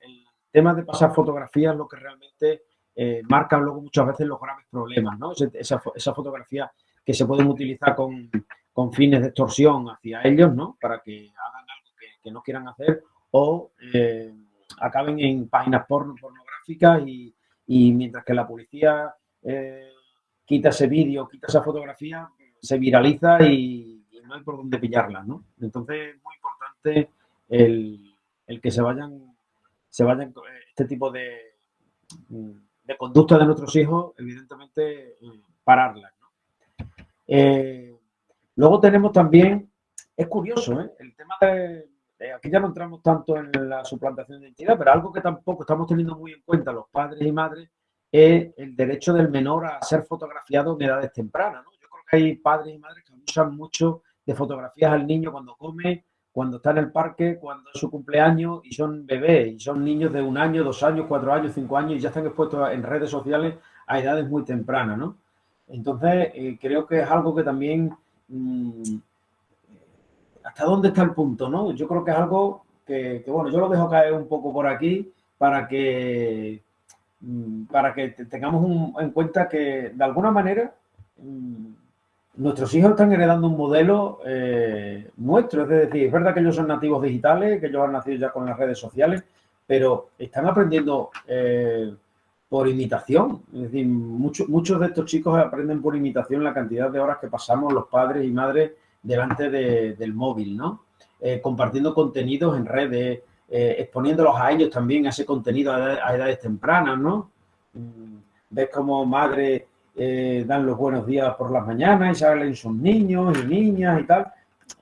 tema de pasar fotografías es lo que realmente eh, marca luego muchas veces los graves problemas, ¿no? Esa, esa fotografía que se pueden utilizar con, con fines de extorsión hacia ellos, ¿no? Para que hagan algo que, no quieran hacer o eh, acaben en páginas pornográficas y, mientras que la policía eh, quita ese vídeo, quita esa fotografía, se viraliza y, no hay por dónde pillarla, ¿no? Entonces es muy importante el, que se vayan, se vayan este tipo de, de conducta de nuestros hijos, evidentemente, eh, pararlas. Luego tenemos también, es curioso, ¿eh? el tema de, aquí ya no entramos tanto en la suplantación de identidad, pero algo que tampoco estamos teniendo muy en cuenta los padres y madres es el derecho del menor a ser fotografiado en edades tempranas. Yo creo que hay padres y madres que usan mucho de fotografías al niño cuando come, cuando está en el parque, cuando es su cumpleaños y son bebés, y son niños de un año, dos años, cuatro años, cinco años y ya están expuestos en redes sociales a edades muy tempranas. ¿no? Entonces, eh, creo que es algo que también Mm, hasta dónde está el punto, ¿no? Yo creo que es algo que, bueno, yo lo dejo caer un poco por aquí para que, mm, para que tengamos en cuenta que, de alguna manera, mm, nuestros hijos están heredando un modelo eh, nuestro, es decir, es verdad que ellos son nativos digitales, que ellos han nacido ya con las redes sociales, pero están aprendiendo eh, por imitación. Es decir, muchos muchos de estos chicos aprenden por imitación la cantidad de horas que pasamos los padres y madres delante del móvil, ¿no? Eh, compartiendo contenidos en redes, eh, exponiéndolos a ellos también a ese contenido a, edades tempranas, ¿no? Mm, ves como madres eh, dan los buenos días por las mañanas y salen sus niños y niñas y tal.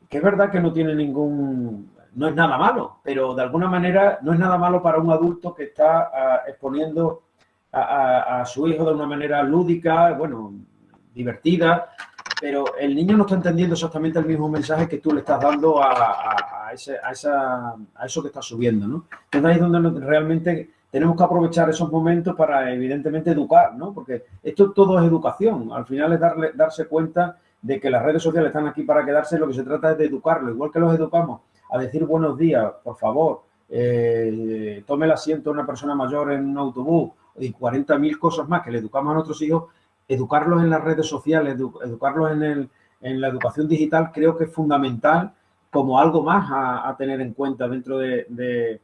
que es verdad que no tiene ningún, no es nada malo, pero de alguna manera no es nada malo para un adulto que está ah, exponiendo a, su hijo de una manera lúdica, bueno, divertida, pero el niño no está entendiendo exactamente el mismo mensaje que tú le estás dando a, ese, a, esa, a eso que estás subiendo, ¿no? Entonces ahí es donde realmente tenemos que aprovechar esos momentos para, evidentemente, educar, ¿no? Porque esto todo es educación. Al final es darle, darse cuenta de que las redes sociales están aquí para quedarse. Lo que se trata es de educarlo. Igual que los educamos a decir buenos días, por favor, eh, tome el asiento una persona mayor en un autobús y 40.000 cosas más que le educamos a nuestros hijos, educarlos en las redes sociales, educarlos en, el, en, la educación digital, creo que es fundamental como algo más a, tener en cuenta dentro de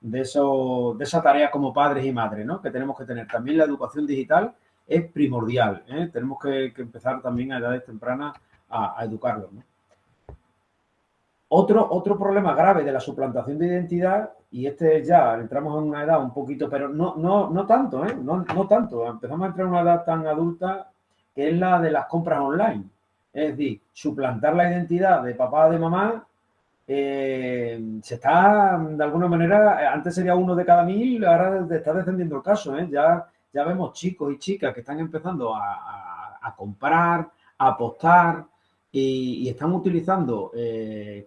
de, eso, de esa tarea como padres y madres, ¿no? Que tenemos que tener. También la educación digital es primordial. ¿eh? Tenemos que, empezar también a edades tempranas a, educarlos. Otro, otro problema grave de la suplantación de identidad, y este ya entramos en una edad un poquito, pero no, no, no tanto, ¿eh? no, no tanto. Empezamos a entrar en una edad tan adulta que es la de las compras online. Es decir, suplantar la identidad de papá o de mamá eh, se está, de alguna manera, antes sería uno de cada mil, ahora está descendiendo el caso. ¿eh? Ya, ya vemos chicos y chicas que están empezando a, comprar, a apostar y, están utilizando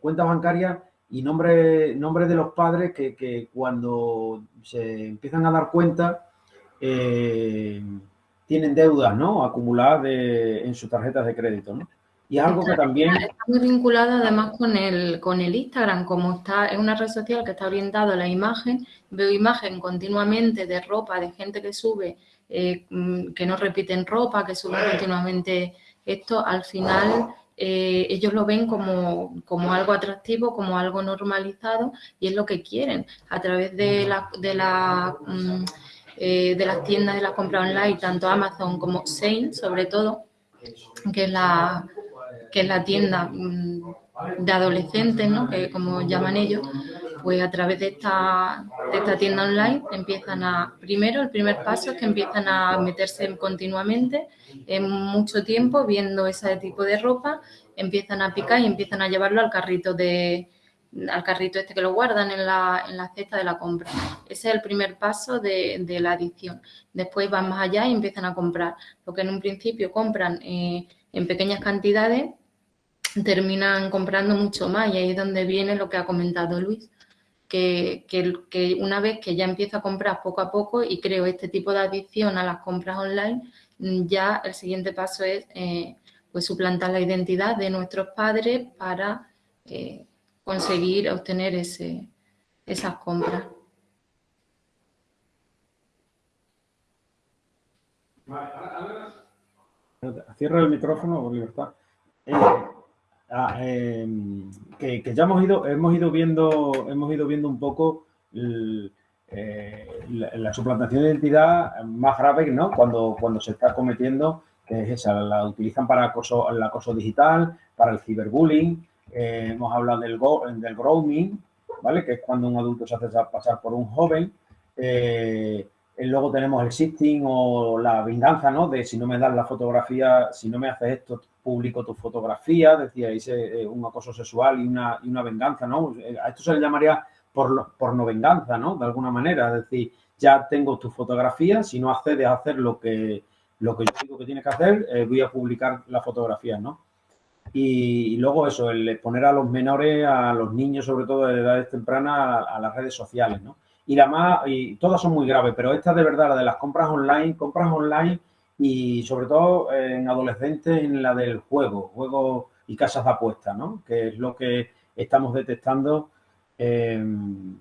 cuentas bancarias y nombres nombre de los padres que, cuando se empiezan a dar cuenta tienen deudas ¿no? acumuladas en sus tarjetas de crédito. ¿no? Y algo que también... Está muy vinculado además con el, con el Instagram, como está es una red social que está orientada a la imagen, veo imagen continuamente de ropa, de gente que sube, eh, mm, que no repiten ropa, que suben continuamente esto, al final eh, ellos lo ven como, como, algo atractivo, como algo normalizado y es lo que quieren. A través de la... De la mm, eh, de las tiendas de la compra online, tanto Amazon como Sein, sobre todo, que es la, que es la tienda mm, de adolescentes, ¿no? que como llaman ellos, pues a través de esta, de esta tienda online empiezan a, primero, el primer paso es que empiezan a meterse continuamente, en mucho tiempo, viendo ese tipo de ropa, empiezan a picar y empiezan a llevarlo al carrito de al carrito este que lo guardan en la, en la cesta de la compra. Ese es el primer paso de, de, la adicción. Después van más allá y empiezan a comprar. Lo que en un principio compran eh, en pequeñas cantidades, terminan comprando mucho más y ahí es donde viene lo que ha comentado Luis, que, que, una vez que ya empiezo a comprar poco a poco y creo este tipo de adicción a las compras online, ya el siguiente paso es eh, pues suplantar la identidad de nuestros padres para eh, conseguir obtener ese, esas compras. Cierra el micrófono por libertad. Eh, Ah, em, que, ya hemos ido, hemos ido viendo, hemos ido viendo un poco eh, la, suplantación de identidad más grave, ¿no? Cuando, cuando se está cometiendo, que es esa, la utilizan para el acoso digital, para el ciberbullying, eh, hemos hablado del, del grooming, ¿vale? Que es cuando un adulto se hace pasar por un joven. Eh, luego tenemos el sifting o la venganza, ¿no? De si no me das la fotografía, si no me haces esto, publico tu fotografía, decía, eh, un acoso sexual y una, y una venganza, ¿no? Eh, a esto se le llamaría por, no venganza, ¿no? De alguna manera, es decir, ya tengo tu fotografía, si no accedes a hacer lo que, lo que yo digo que tienes que hacer, eh, voy a publicar la fotografía, ¿no? Y, luego eso, el exponer a los menores, a los niños, sobre todo de edades tempranas, a, las redes sociales, ¿no? Y la más, y todas son muy graves, pero esta de verdad, la de las compras online, compras online y sobre todo en adolescentes en la del juego, juego y casas de apuesta, ¿no? Que es lo que estamos detectando en,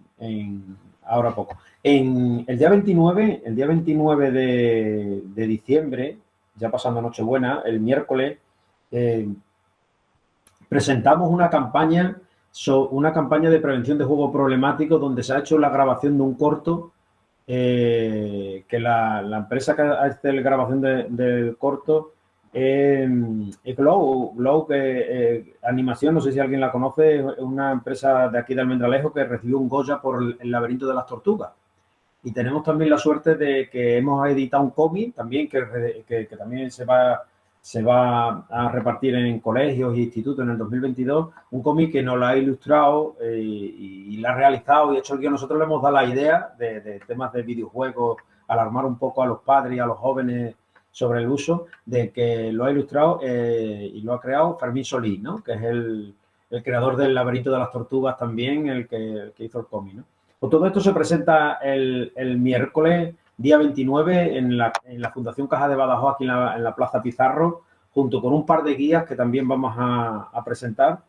ahora poco. En el día 29, el día 29 de, diciembre, ya pasando Nochebuena, el miércoles, eh, presentamos una campaña, una campaña de prevención de juego problemático donde se ha hecho la grabación de un corto eh, que la, empresa que hace la grabación del corto es Glow, Glow que eh, animación, no sé si alguien la conoce, es una empresa de aquí de Almendralejo que recibió un Goya por el, laberinto de las tortugas. Y tenemos también la suerte de que hemos editado un cómic también que, que, también se va se va a repartir en colegios e institutos en el 2022, un cómic que nos lo ha ilustrado eh, y, lo ha realizado y hecho el que nosotros le hemos dado la idea de, temas de videojuegos, alarmar un poco a los padres y a los jóvenes sobre el uso, de que lo ha ilustrado eh, y lo ha creado Fermín Solís, ¿no? que es el, creador del laberinto de las tortugas también, el que, hizo el cómic. ¿no? Pues todo esto se presenta el, el miércoles día 29 en la, Fundación Caja de Badajoz, aquí en la, Plaza Pizarro, junto con un par de guías que también vamos a, presentar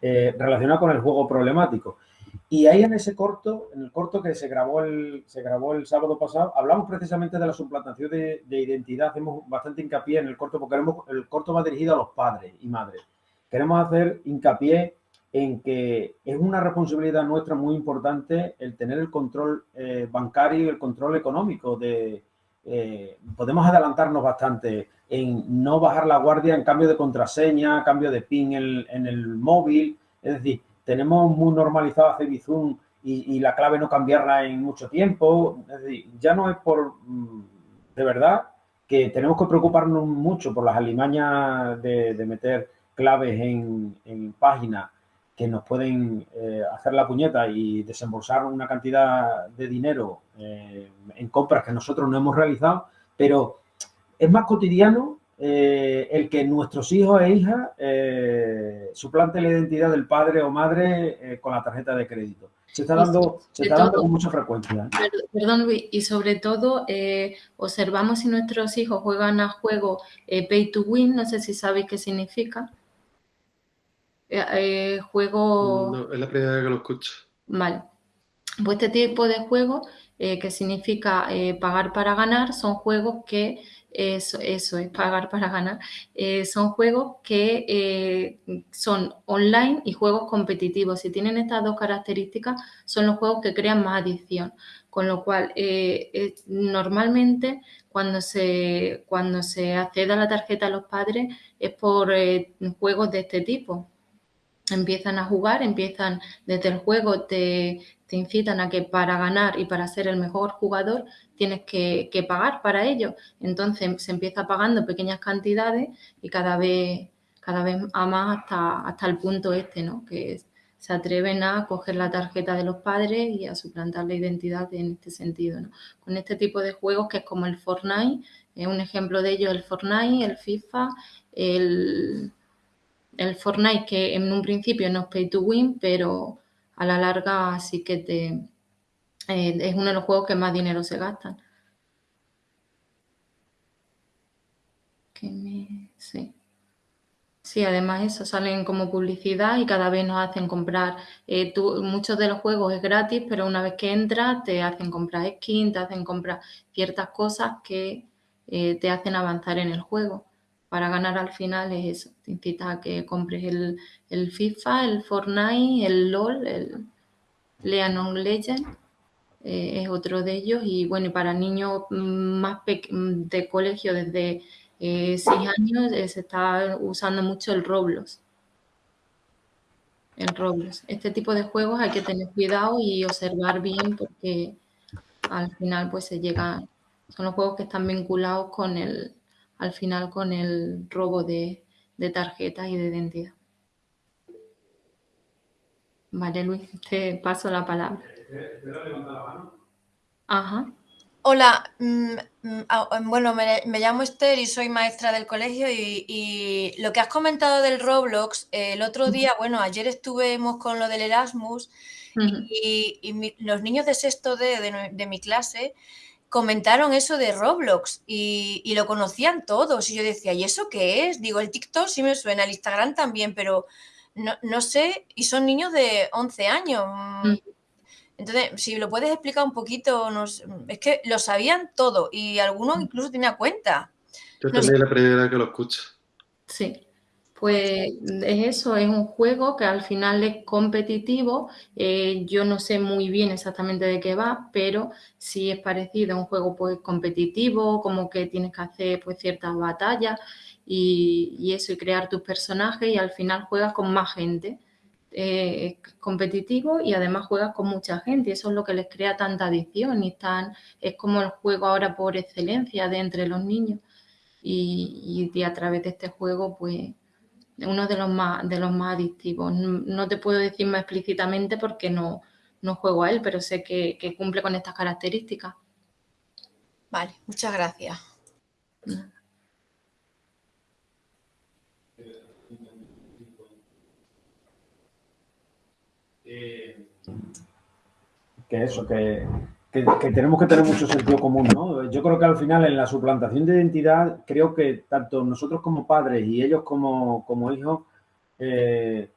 eh, relacionados con el juego problemático. Y ahí en ese corto, en el corto que se grabó el, se grabó el sábado pasado, hablamos precisamente de la suplantación de, de identidad, hacemos bastante hincapié en el corto porque el corto va dirigido a los padres y madres. Queremos hacer hincapié en que es una responsabilidad nuestra muy importante el tener el control eh, bancario y el control económico. Eh, podemos adelantarnos bastante en no bajar la guardia en cambio de contraseña, cambio de PIN en, el móvil. Es decir, tenemos muy normalizado hacer Bizum y, la clave no cambiarla en mucho tiempo. Ya no es por, mm, de verdad, que tenemos que preocuparnos mucho por las alimañas de, meter claves en, en páginas que nos pueden eh, hacer la puñeta y desembolsar una cantidad de dinero eh, en compras que nosotros no hemos realizado, pero es más cotidiano eh, el que nuestros hijos e hijas suplanten la identidad del padre o madre con la tarjeta de crédito. Se está dando, se está dando con mucha frecuencia. Perdón, Luis, y sobre todo observamos si nuestros hijos juegan a juego pay to win, no sé si sabéis qué significa. Eh, eh, juego... No, es la primera vez que lo escucho. Vale. Pues este tipo de juegos, eh, que significa pagar para ganar, son juegos que, eso, eso es pagar para ganar, son juegos que son online y juegos competitivos. Si tienen estas dos características, son los juegos que crean más adicción. Con lo cual, normalmente cuando se, cuando se accede a la tarjeta a los padres es por juegos de este tipo empiezan a jugar, empiezan desde el juego, te, incitan a que para ganar y para ser el mejor jugador tienes que, pagar para ello. Entonces se empieza pagando pequeñas cantidades y cada vez, cada vez a más hasta, hasta el punto este, ¿no? Que se atreven a coger la tarjeta de los padres y a suplantar la identidad en este sentido, ¿no? Con este tipo de juegos que es como el Fortnite, es un ejemplo de ello el Fortnite, el FIFA, el el Fortnite que en un principio no es pay to win, pero a la larga sí que te, eh, es uno de los juegos que más dinero se gastan. sí. Sí, además eso, salen como publicidad y cada vez nos hacen comprar. Eh, muchos de los juegos es gratis, pero una vez que entras te hacen comprar skin, te hacen comprar ciertas cosas que eh, te hacen avanzar en el juego para ganar al final es eso. Te incita a que compres el, FIFA, el Fortnite, el LOL, el Leanon Legend. Eh, es otro de ellos. Y bueno, para niños más de colegio desde 6 eh, años eh, se está usando mucho el Roblox. El Roblox. Este tipo de juegos hay que tener cuidado y observar bien porque al final pues se llega, son los juegos que están vinculados con el, al final con el robo de, tarjetas y de identidad. Vale, Luis, te paso la palabra. Ajá. Hola, mm, mm, ah, bueno, me, llamo Esther y soy maestra del colegio y, lo que has comentado del Roblox, el otro día, bueno, ayer estuvimos con lo del Erasmus y, los niños de sexto D de mi clase comentaron eso de Roblox y, lo conocían todos. Y yo decía, ¿y eso qué es? Digo, el TikTok sí me suena, el Instagram también, pero no, sé, y son niños de 11 años. Mm. Entonces, si lo puedes explicar un poquito, nos, es que lo sabían todo y algunos incluso tenía cuenta. Yo también la primera que lo escucho. Sí. Pues es eso, es un juego que al final es competitivo. Eh, yo no sé muy bien exactamente de qué va, pero sí es parecido a un juego pues competitivo, como que tienes que hacer pues ciertas batallas y, eso, y crear tus personajes y al final juegas con más gente. Eh, es competitivo y además juegas con mucha gente y eso es lo que les crea tanta adicción y tan, es como el juego ahora por excelencia de entre los niños y, y, a través de este juego, pues uno de los más, de los más adictivos. No, te puedo decir más explícitamente porque no, no juego a él, pero sé que, que cumple con estas características. Vale, muchas gracias. Que eso, que, tenemos que tener mucho sentido común, ¿no? Yo creo que al final en la suplantación de identidad, creo que tanto nosotros como padres y ellos como, hijos, eh,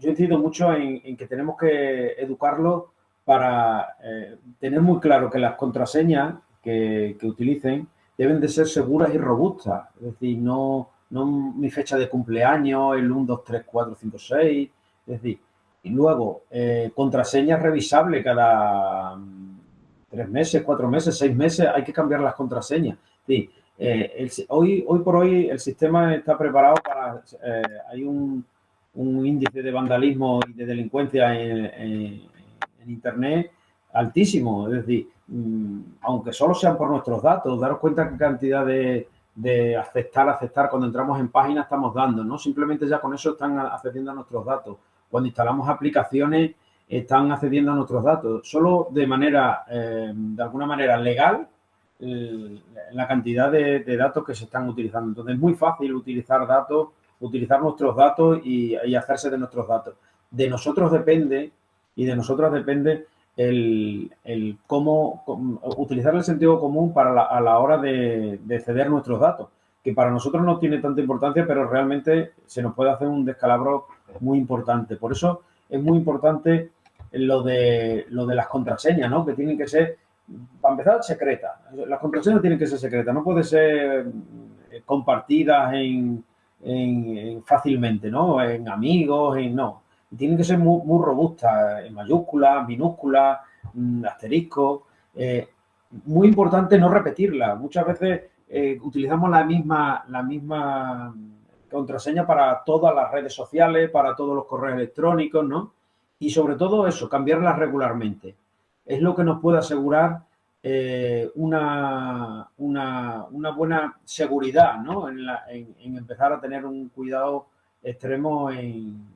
yo incido mucho en, que tenemos que educarlos para eh, tener muy claro que las contraseñas que, utilicen deben de ser seguras y robustas. Es decir, no, no mi fecha de cumpleaños, el 1, 2, 3, 4, 5, 6. Es decir, y luego, eh, contraseña revisable cada mm, tres meses, cuatro meses, seis meses, hay que cambiar las contraseñas. Sí, eh, hoy, hoy por hoy el sistema está preparado para... Eh, hay un, un, índice de vandalismo y de delincuencia en, Internet altísimo. Es decir, mm, aunque solo sean por nuestros datos, daros cuenta qué cantidad de, de aceptar, aceptar cuando entramos en página estamos dando, ¿no? Simplemente ya con eso están accediendo a nuestros datos cuando instalamos aplicaciones están accediendo a nuestros datos. Solo de manera, eh, de alguna manera legal, la cantidad de, datos que se están utilizando. Entonces es muy fácil utilizar datos, utilizar nuestros datos y, hacerse de nuestros datos. De nosotros depende y de nosotros depende el, cómo, utilizar el sentido común para a la hora de, de ceder nuestros datos, que para nosotros no tiene tanta importancia, pero realmente se nos puede hacer un descalabro muy importante. Por eso es muy importante lo de, lo de las contraseñas, ¿no? Que tienen que ser, para empezar, secretas. Las contraseñas tienen que ser secretas, no pueden ser eh, compartidas en, fácilmente, ¿no? En amigos, en no. Tienen que ser muy, muy robustas, en mayúsculas, minúsculas, mm, asterisco. Eh, muy importante no repetirla. Muchas veces eh, utilizamos la misma, la misma contraseña para todas las redes sociales, para todos los correos electrónicos, ¿no? Y sobre todo eso, cambiarlas regularmente. Es lo que nos puede asegurar eh, una, una, buena seguridad, ¿no? En, empezar a tener un cuidado extremo en,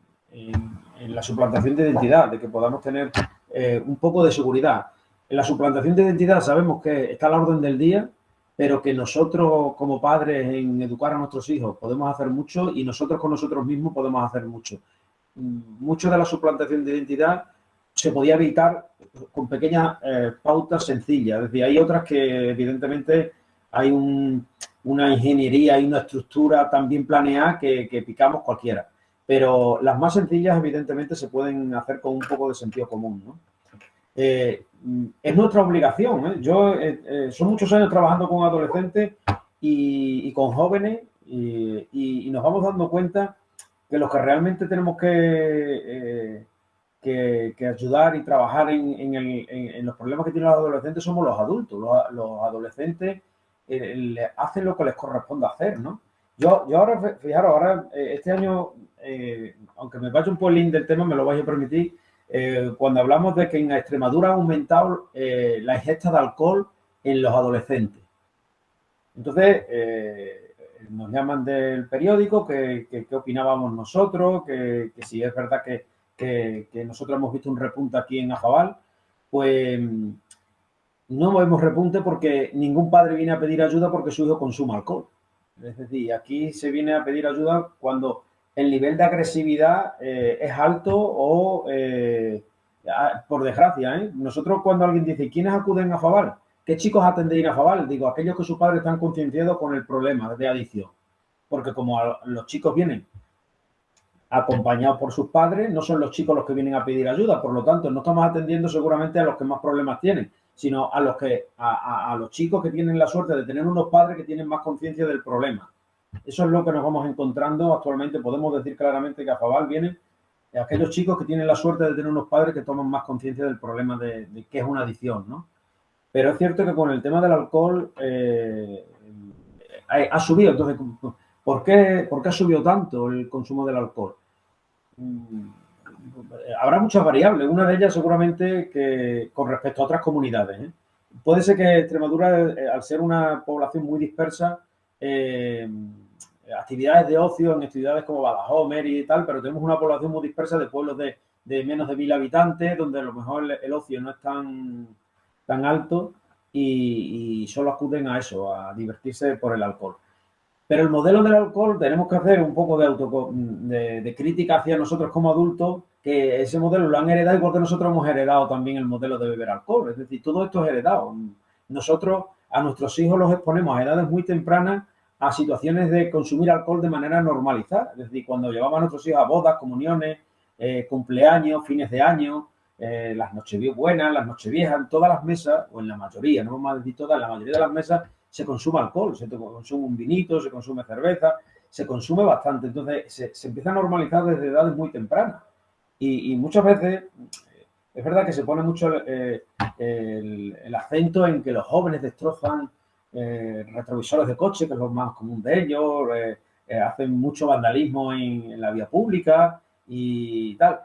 la suplantación de identidad, de que podamos tener eh, un poco de seguridad. En la suplantación de identidad sabemos que está a la orden del día, pero que nosotros como padres en educar a nuestros hijos podemos hacer mucho y nosotros con nosotros mismos podemos hacer mucho. Mucho de la suplantación de identidad se podía evitar con pequeñas eh, pautas sencillas. Es decir, hay otras que evidentemente hay una ingeniería y una estructura tan bien planeada que, picamos cualquiera. Pero las más sencillas evidentemente se pueden hacer con un poco de sentido común. Eh, Mm, es nuestra obligación. ¿eh? Yo son muchos años trabajando con adolescentes y, con jóvenes y, nos vamos dando cuenta que los que realmente tenemos que, que, ayudar y trabajar en, los problemas que tienen los adolescentes somos los adultos. Los, adolescentes hacen lo que les corresponde hacer, ¿no? Yo, yo ahora, fijaros, ahora este año, aunque me vaya un el del tema, me lo vais a permitir, eh, cuando hablamos de que en Extremadura ha aumentado eh, la ingesta de alcohol en los adolescentes. Entonces, eh, nos llaman del periódico, que, qué opinábamos nosotros, que, si es verdad que, nosotros hemos visto un repunte aquí en Ajabal, pues no vemos repunte porque ningún padre viene a pedir ayuda porque su hijo consuma alcohol. Es decir, aquí se viene a pedir ayuda cuando el nivel de agresividad eh, es alto o, eh, por desgracia, ¿eh? nosotros cuando alguien dice, ¿quiénes acuden a Fabal? ¿Qué chicos atendéis a Fabal? Digo, aquellos que sus padres están concienciados con el problema de adicción. Porque como los chicos vienen acompañados por sus padres, no son los chicos los que vienen a pedir ayuda, por lo tanto, no estamos atendiendo seguramente a los que más problemas tienen, sino a los que a los chicos que tienen la suerte de tener unos padres que tienen más conciencia del problema. Eso es lo que nos vamos encontrando actualmente. Podemos decir claramente que a Fabal vienen aquellos chicos que tienen la suerte de tener unos padres que toman más conciencia del problema de, de qué es una adicción, ¿no? Pero es cierto que con el tema del alcohol eh, ha, subido. Entonces, ¿por qué, ¿por qué ha subido tanto el consumo del alcohol? Mm, habrá muchas variables. Una de ellas seguramente que con respecto a otras comunidades. ¿eh? Puede ser que Extremadura, eh, al ser una población muy dispersa, actividades de ocio en actividades como Badajoz, Mérida y tal, pero tenemos una población muy dispersa de pueblos de, menos de mil habitantes, donde a lo mejor el, ocio no es tan, tan alto y, solo acuden a eso, a divertirse por el alcohol. Pero el modelo del alcohol tenemos que hacer un poco de, auto, de, crítica hacia nosotros como adultos, que ese modelo lo han heredado igual que nosotros hemos heredado también el modelo de beber alcohol. Es decir, todo esto es heredado. Nosotros a nuestros hijos los exponemos a edades muy tempranas a situaciones de consumir alcohol de manera normalizada. Es decir, cuando llevamos a nuestros hijos a bodas, comuniones, eh, cumpleaños, fines de año, eh, las noches buenas, las noches viejas, en todas las mesas, o en la mayoría, no a decir todas, en la mayoría de las mesas se consume alcohol, se consume un vinito, se consume cerveza, se consume bastante. Entonces se, empieza a normalizar desde edades muy tempranas. Y, muchas veces eh, es verdad que se pone mucho eh, el, acento en que los jóvenes destrozan retrovisores de coche, que es lo más común de ellos, hacen mucho vandalismo en, la vía pública y tal.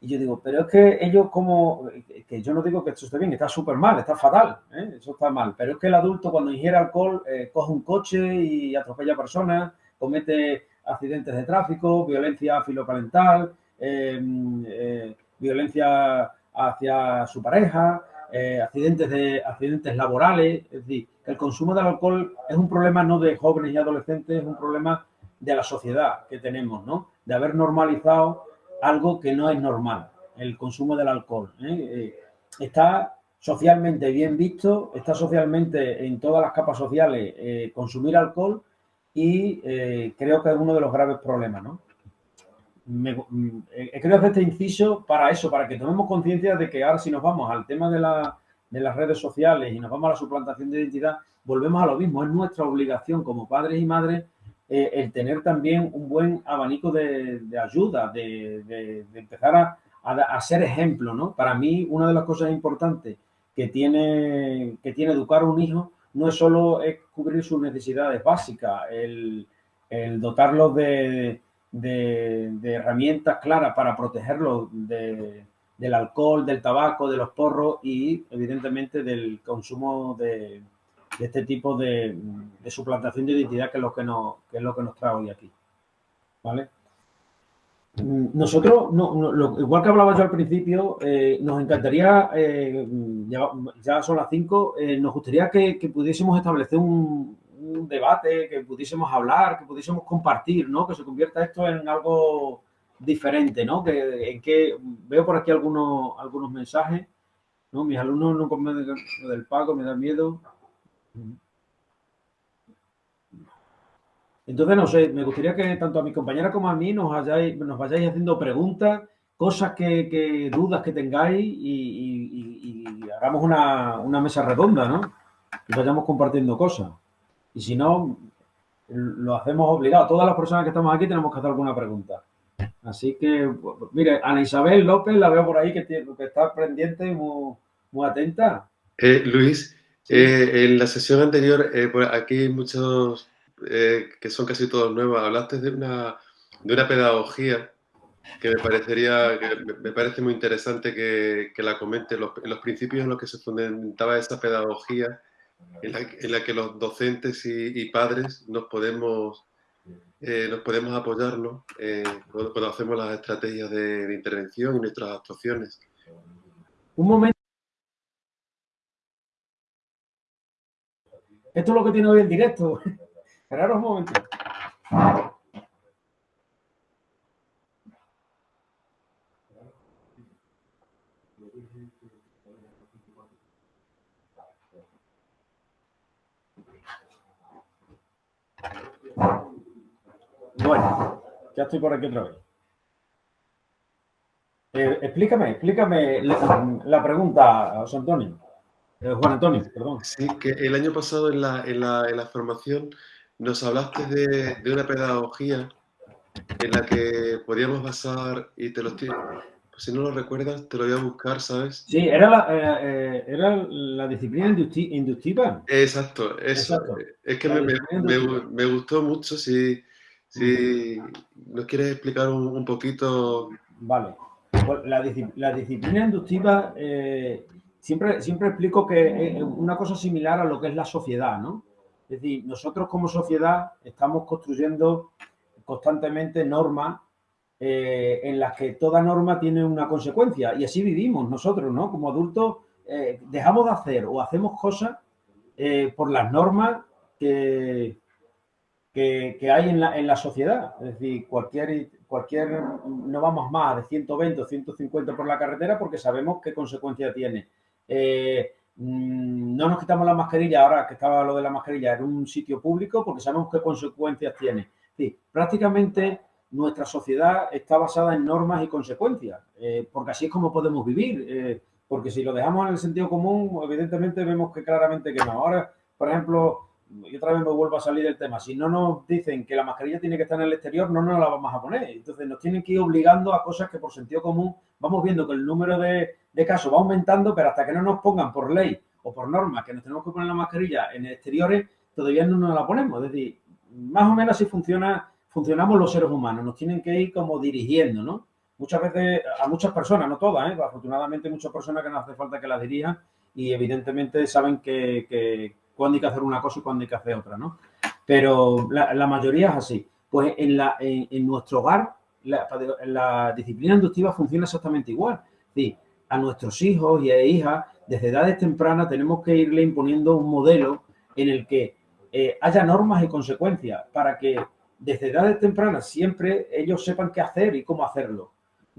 Y yo digo, pero es que ellos como, que yo no digo que esto esté bien, está súper mal, está fatal, ¿eh? eso está mal, pero es que el adulto cuando ingiere alcohol eh, coge un coche y atropella personas, comete accidentes de tráfico, violencia filoparental, em, eh, violencia hacia su pareja, accidentes, de, accidentes laborales, es decir, el consumo del alcohol es un problema no de jóvenes y adolescentes, es un problema de la sociedad que tenemos, ¿no? De haber normalizado algo que no es normal, el consumo del alcohol. ¿eh? Eh, está socialmente bien visto, está socialmente en todas las capas sociales eh, consumir alcohol y creo que es uno de los graves problemas, ¿no? Me, mm, creo hacer este inciso para eso, para que tomemos conciencia de que ahora si nos vamos al tema de, de las redes sociales y nos vamos a la suplantación de identidad, volvemos a lo mismo, es nuestra obligación como padres y madres eh, el tener también un buen abanico de, ayuda, de, empezar a, a, ser ejemplo, ¿no? Para mí, una de las cosas importantes que tiene, que tiene educar a un hijo no es solo es cubrir sus necesidades básicas, el, el dotarlos de, herramientas claras para protegerlos del alcohol, del tabaco, de los porros y evidentemente del consumo de, de este tipo de, suplantación de identidad que es lo que nos, es lo que nos trae hoy aquí. ¿Vale? Nosotros, igual que hablaba yo al principio, eh, nos encantaría, eh, ya, son las 5, eh, nos gustaría que, pudiésemos establecer un, debate, que pudiésemos hablar, que pudiésemos compartir, ¿no? Que se convierta esto en algo diferente, ¿no? Que, en que veo por aquí algunos, algunos mensajes, ¿no? Mis alumnos no comen del pago, me da miedo. Entonces, no sé, me gustaría que tanto a mi compañera como a mí nos, nos vayáis haciendo preguntas, cosas que, dudas que tengáis y, hagamos una, mesa redonda, ¿no? Y vayamos compartiendo cosas. Y si no, lo hacemos obligado. Todas las personas que estamos aquí tenemos que hacer alguna pregunta. Así que, mire, Ana Isabel López la veo por ahí que, que está pendiente muy atenta. Eh, Luis, eh, en la sesión anterior, eh, aquí hay muchos eh, que son casi todos nuevos. Hablaste de una, de una pedagogía que me parecería, me parece muy interesante que, que la comente. Los, los, principios en los que se fundamentaba esa pedagogía, en la, que los docentes y, padres nos podemos, nos podemos apoyarnos cuando, hacemos las estrategias de, de intervención y nuestras actuaciones. Un momento. Esto es lo que tiene hoy el directo. Esperaros un momento. Bueno, ya estoy por aquí otra vez. Eh, explícame, explícame la, pregunta, José Antonio. Eh, Juan Antonio, perdón. Sí, que el año pasado en la, en la, en la formación nos hablaste de, de, una pedagogía en la que podíamos basar, y te lo estoy, pues si no lo recuerdas, te lo voy a buscar, ¿sabes? Sí, era la, eh, eh, era la disciplina inductiva. Exacto, eso. Es que me, me, me, gustó mucho, si, si nos quieres explicar un, poquito. Vale, pues la, la disciplina inductiva Siempre, siempre explico que una cosa similar a lo que es la sociedad, ¿no? Es decir, nosotros como sociedad estamos construyendo constantemente normas eh, en las que toda norma tiene una consecuencia y así vivimos nosotros, ¿no? Como adultos eh, dejamos de hacer o hacemos cosas eh, por las normas que, que, hay en la, en la, sociedad. Es decir, cualquier, cualquier, no vamos más de 120 o 150 por la carretera porque sabemos qué consecuencia tiene. Mm, no nos quitamos la mascarilla, ahora que estaba lo de la mascarilla, en un sitio público porque sabemos qué consecuencias tiene. Prácticamente nuestra sociedad está basada en normas y consecuencias, eh, porque así es como podemos vivir, eh, porque si lo dejamos en el sentido común, evidentemente vemos que claramente que no. Ahora, por ejemplo, y otra vez me vuelvo a salir el tema, si no nos dicen que la mascarilla tiene que estar en el exterior, no nos la vamos a poner. Entonces nos tienen que ir obligando a cosas que por sentido común vamos viendo que el número de, de casos va aumentando, pero hasta que no nos pongan por ley o por norma que nos tenemos que poner la mascarilla en exteriores, todavía no nos la ponemos. Es decir, más o menos así funciona, funcionamos los seres humanos, nos tienen que ir como dirigiendo, ¿no? Muchas veces, a muchas personas, no todas, ¿eh? afortunadamente muchas personas que no hace falta que las dirijan y evidentemente saben que cuándo hay que hacer una cosa y cuándo hay que hacer otra, ¿no? Pero la, mayoría es así. Pues en, nuestro hogar la, disciplina inductiva funciona exactamente igual. Sí, a nuestros hijos y a hijas, desde edades tempranas, tenemos que irle imponiendo un modelo en el que eh, haya normas y consecuencias para que desde edades tempranas siempre ellos sepan qué hacer y cómo hacerlo.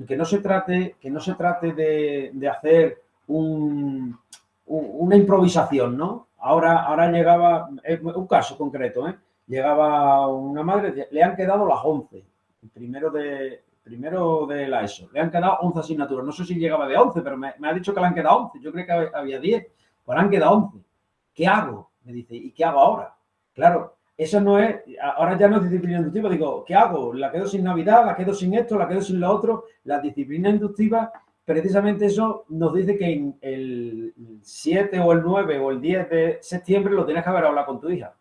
Que no se trate, que no se trate de, hacer un, una improvisación, ¿no? Ahora, ahora llegaba, un caso concreto, ¿eh? llegaba una madre, le han quedado las 11, el primero de, primero de la ESO. Le han quedado 11 asignaturas. No sé si llegaba de 11, pero me, ha dicho que le han quedado 11. Yo creo que había 10. Pues han quedado 11. ¿Qué hago? Me dice, ¿y qué hago ahora? Claro, eso no es, ahora ya no es disciplina inductiva. Digo, ¿qué hago? ¿La quedo sin Navidad? ¿La quedo sin esto? ¿La quedo sin lo otro? La disciplina inductiva, precisamente eso nos dice que en el 7 o el 9 o el 10 de septiembre lo tienes que haber hablado con tu hija.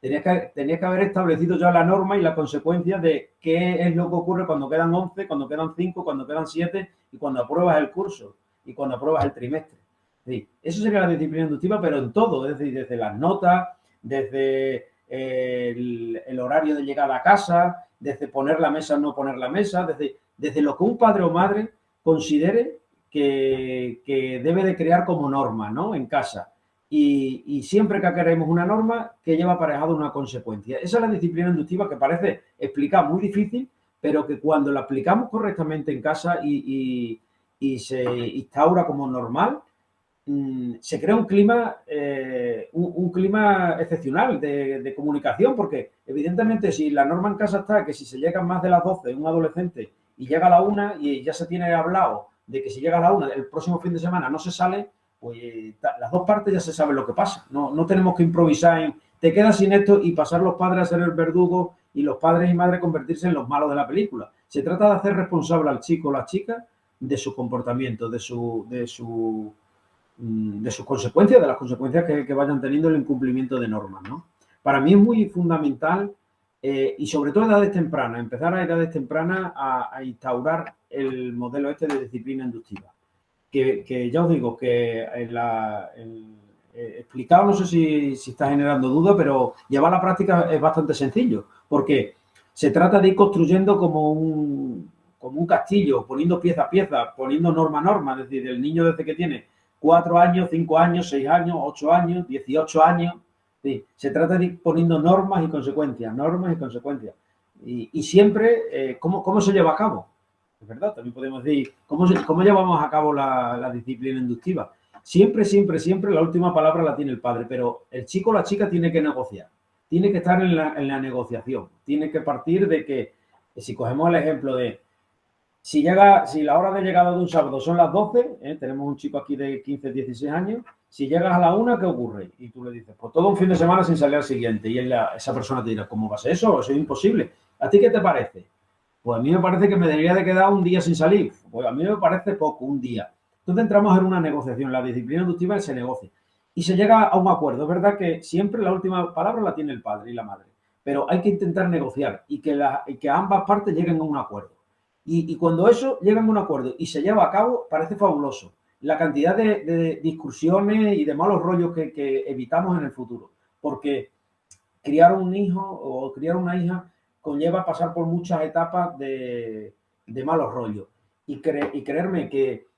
Tenías que, que haber establecido ya la norma y la consecuencia de qué es lo que ocurre cuando quedan 11, cuando quedan 5, cuando quedan 7 y cuando apruebas el curso y cuando apruebas el trimestre. eso sería la disciplina inductiva, pero en todo, es desde las notas, desde el, horario de llegada a casa, desde poner la mesa o no poner la mesa, desde, desde lo que un padre o madre considere que, que debe de crear como norma ¿no? en casa y, siempre que queremos una norma que lleva aparejado una consecuencia. Esa es la disciplina inductiva que parece explicar muy difícil, pero que cuando la aplicamos correctamente en casa y, se instaura como normal, mm, se crea un clima, eh, un, clima excepcional de, comunicación, porque evidentemente si la norma en casa está que si se llega más de las 12 un adolescente y llega a la una y ya se tiene hablado de que si llega a la una el próximo fin de semana no se sale, pues las dos partes ya se sabe lo que pasa. No, no tenemos que improvisar en te quedas sin esto y pasar los padres a ser el verdugo y los padres y madres convertirse en los malos de la película. Se trata de hacer responsable al chico o la chica de su comportamiento, de su, de su mm, de sus consecuencias, de las consecuencias que, vayan teniendo el incumplimiento de normas. ¿no? Para mí es muy fundamental eh, y sobre todo a edades tempranas, empezar a edades tempranas a instaurar el modelo este de disciplina inductiva. Que, ya os digo que en la, eh, explicado, no sé si, está generando duda, pero llevar a la práctica es bastante sencillo, porque se trata de ir construyendo como un, como un castillo, poniendo pieza a pieza, poniendo norma a norma, es decir, el niño desde que tiene cuatro años, cinco años, seis años, ocho años, dieciocho años, se trata de ir poniendo normas y consecuencias, normas y consecuencias. Y, siempre, eh, ¿cómo, ¿cómo se lleva a cabo? Es verdad, también podemos decir, ¿cómo, cómo llevamos a cabo la, disciplina inductiva? Siempre, siempre, siempre la última palabra la tiene el padre, pero el chico o la chica tiene que negociar, tiene que estar en la, negociación, tiene que partir de que, si cogemos el ejemplo de, si llega, si la hora de llegada de un sábado son las 12, ¿eh? tenemos un chico aquí de 15, 16 años, si llegas a la una, ¿qué ocurre? Y tú le dices, pues todo un fin de semana sin salir al siguiente. Y esa persona te dirá, ¿cómo va a ser eso? Eso es imposible. ¿A ti qué te parece? Pues a mí me parece que me debería de quedar un día sin salir. Pues a mí me parece poco, un día. Entonces entramos en una negociación. La disciplina inductiva se negocia. Y se llega a un acuerdo. Es verdad que siempre la última palabra la tiene el padre y la madre. Pero hay que intentar negociar y que, que ambas partes lleguen a un acuerdo. Y, cuando eso llega a un acuerdo y se lleva a cabo, parece fabuloso. La cantidad de, discusiones y de malos rollos que, evitamos en el futuro. Porque criar un hijo o criar una hija conlleva pasar por muchas etapas de, malos rollos. Y, creerme que,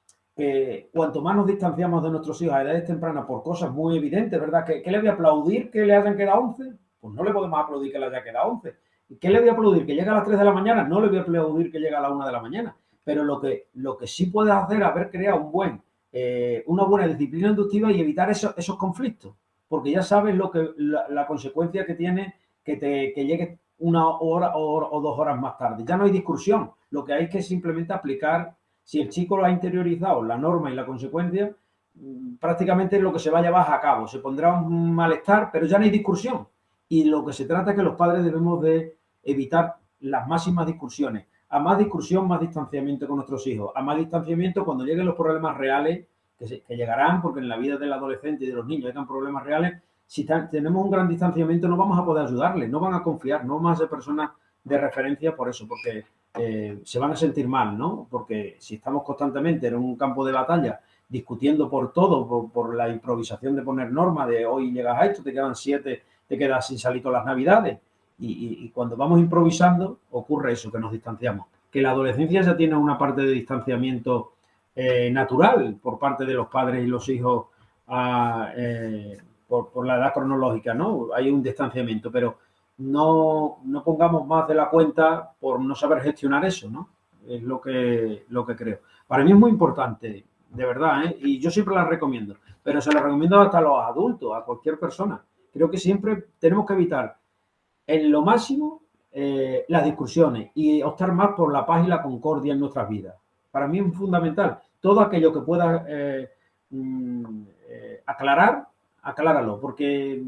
cuanto más nos distanciamos de nuestros hijos a edades tempranas por cosas muy evidentes, ¿verdad? ¿Qué, le voy a aplaudir que le hayan quedado 11? Pues no le podemos aplaudir que le haya quedado 11. ¿Qué le voy a aplaudir? ¿Que llegue a las 3 de la mañana? No le voy a aplaudir que llegue a las 1 de la mañana. Pero lo que, lo que sí puede hacer haber creado un buen, eh, una buena disciplina inductiva y evitar esos conflictos. Porque ya sabes lo que, la, consecuencia que tiene que, te, que llegue una hora o, dos horas más tarde. Ya no hay discusión. Lo que hay es que simplemente aplicar, si el chico lo ha interiorizado, la norma y la consecuencia, mm, prácticamente lo que se va a llevar a cabo. Se pondrá un malestar, pero ya no hay discusión. Y lo que se trata es que los padres debemos de evitar las máximas discusiones. A más discusión, más distanciamiento con nuestros hijos. A más distanciamiento cuando lleguen los problemas reales, que, que llegarán, porque en la vida del adolescente y de los niños llegan problemas reales, si tenemos un gran distanciamiento no vamos a poder ayudarles, no van a confiar, no vamos a ser personas de referencia por eso, porque eh, se van a sentir mal, ¿no? Porque si estamos constantemente en un campo de batalla discutiendo por todo, por, la improvisación de poner normas, de hoy llegas a esto, te quedan siete, te quedas sin salir las navidades, y, cuando vamos improvisando ocurre eso, que nos distanciamos. Que la adolescencia ya tiene una parte de distanciamiento eh, natural por parte de los padres y los hijos a, eh, por, la edad cronológica, ¿no? Hay un distanciamiento, pero no, no, pongamos más de la cuenta por no saber gestionar eso, ¿no? Es lo que, lo que creo. Para mí es muy importante, de verdad, ¿eh? y yo siempre la recomiendo, pero se la recomiendo hasta a los adultos, a cualquier persona. Creo que siempre tenemos que evitar en lo máximo eh, las discusiones y optar más por la paz y la concordia en nuestras vidas. Para mí es fundamental. Todo aquello que pueda eh, mm, aclarar, acláralo, porque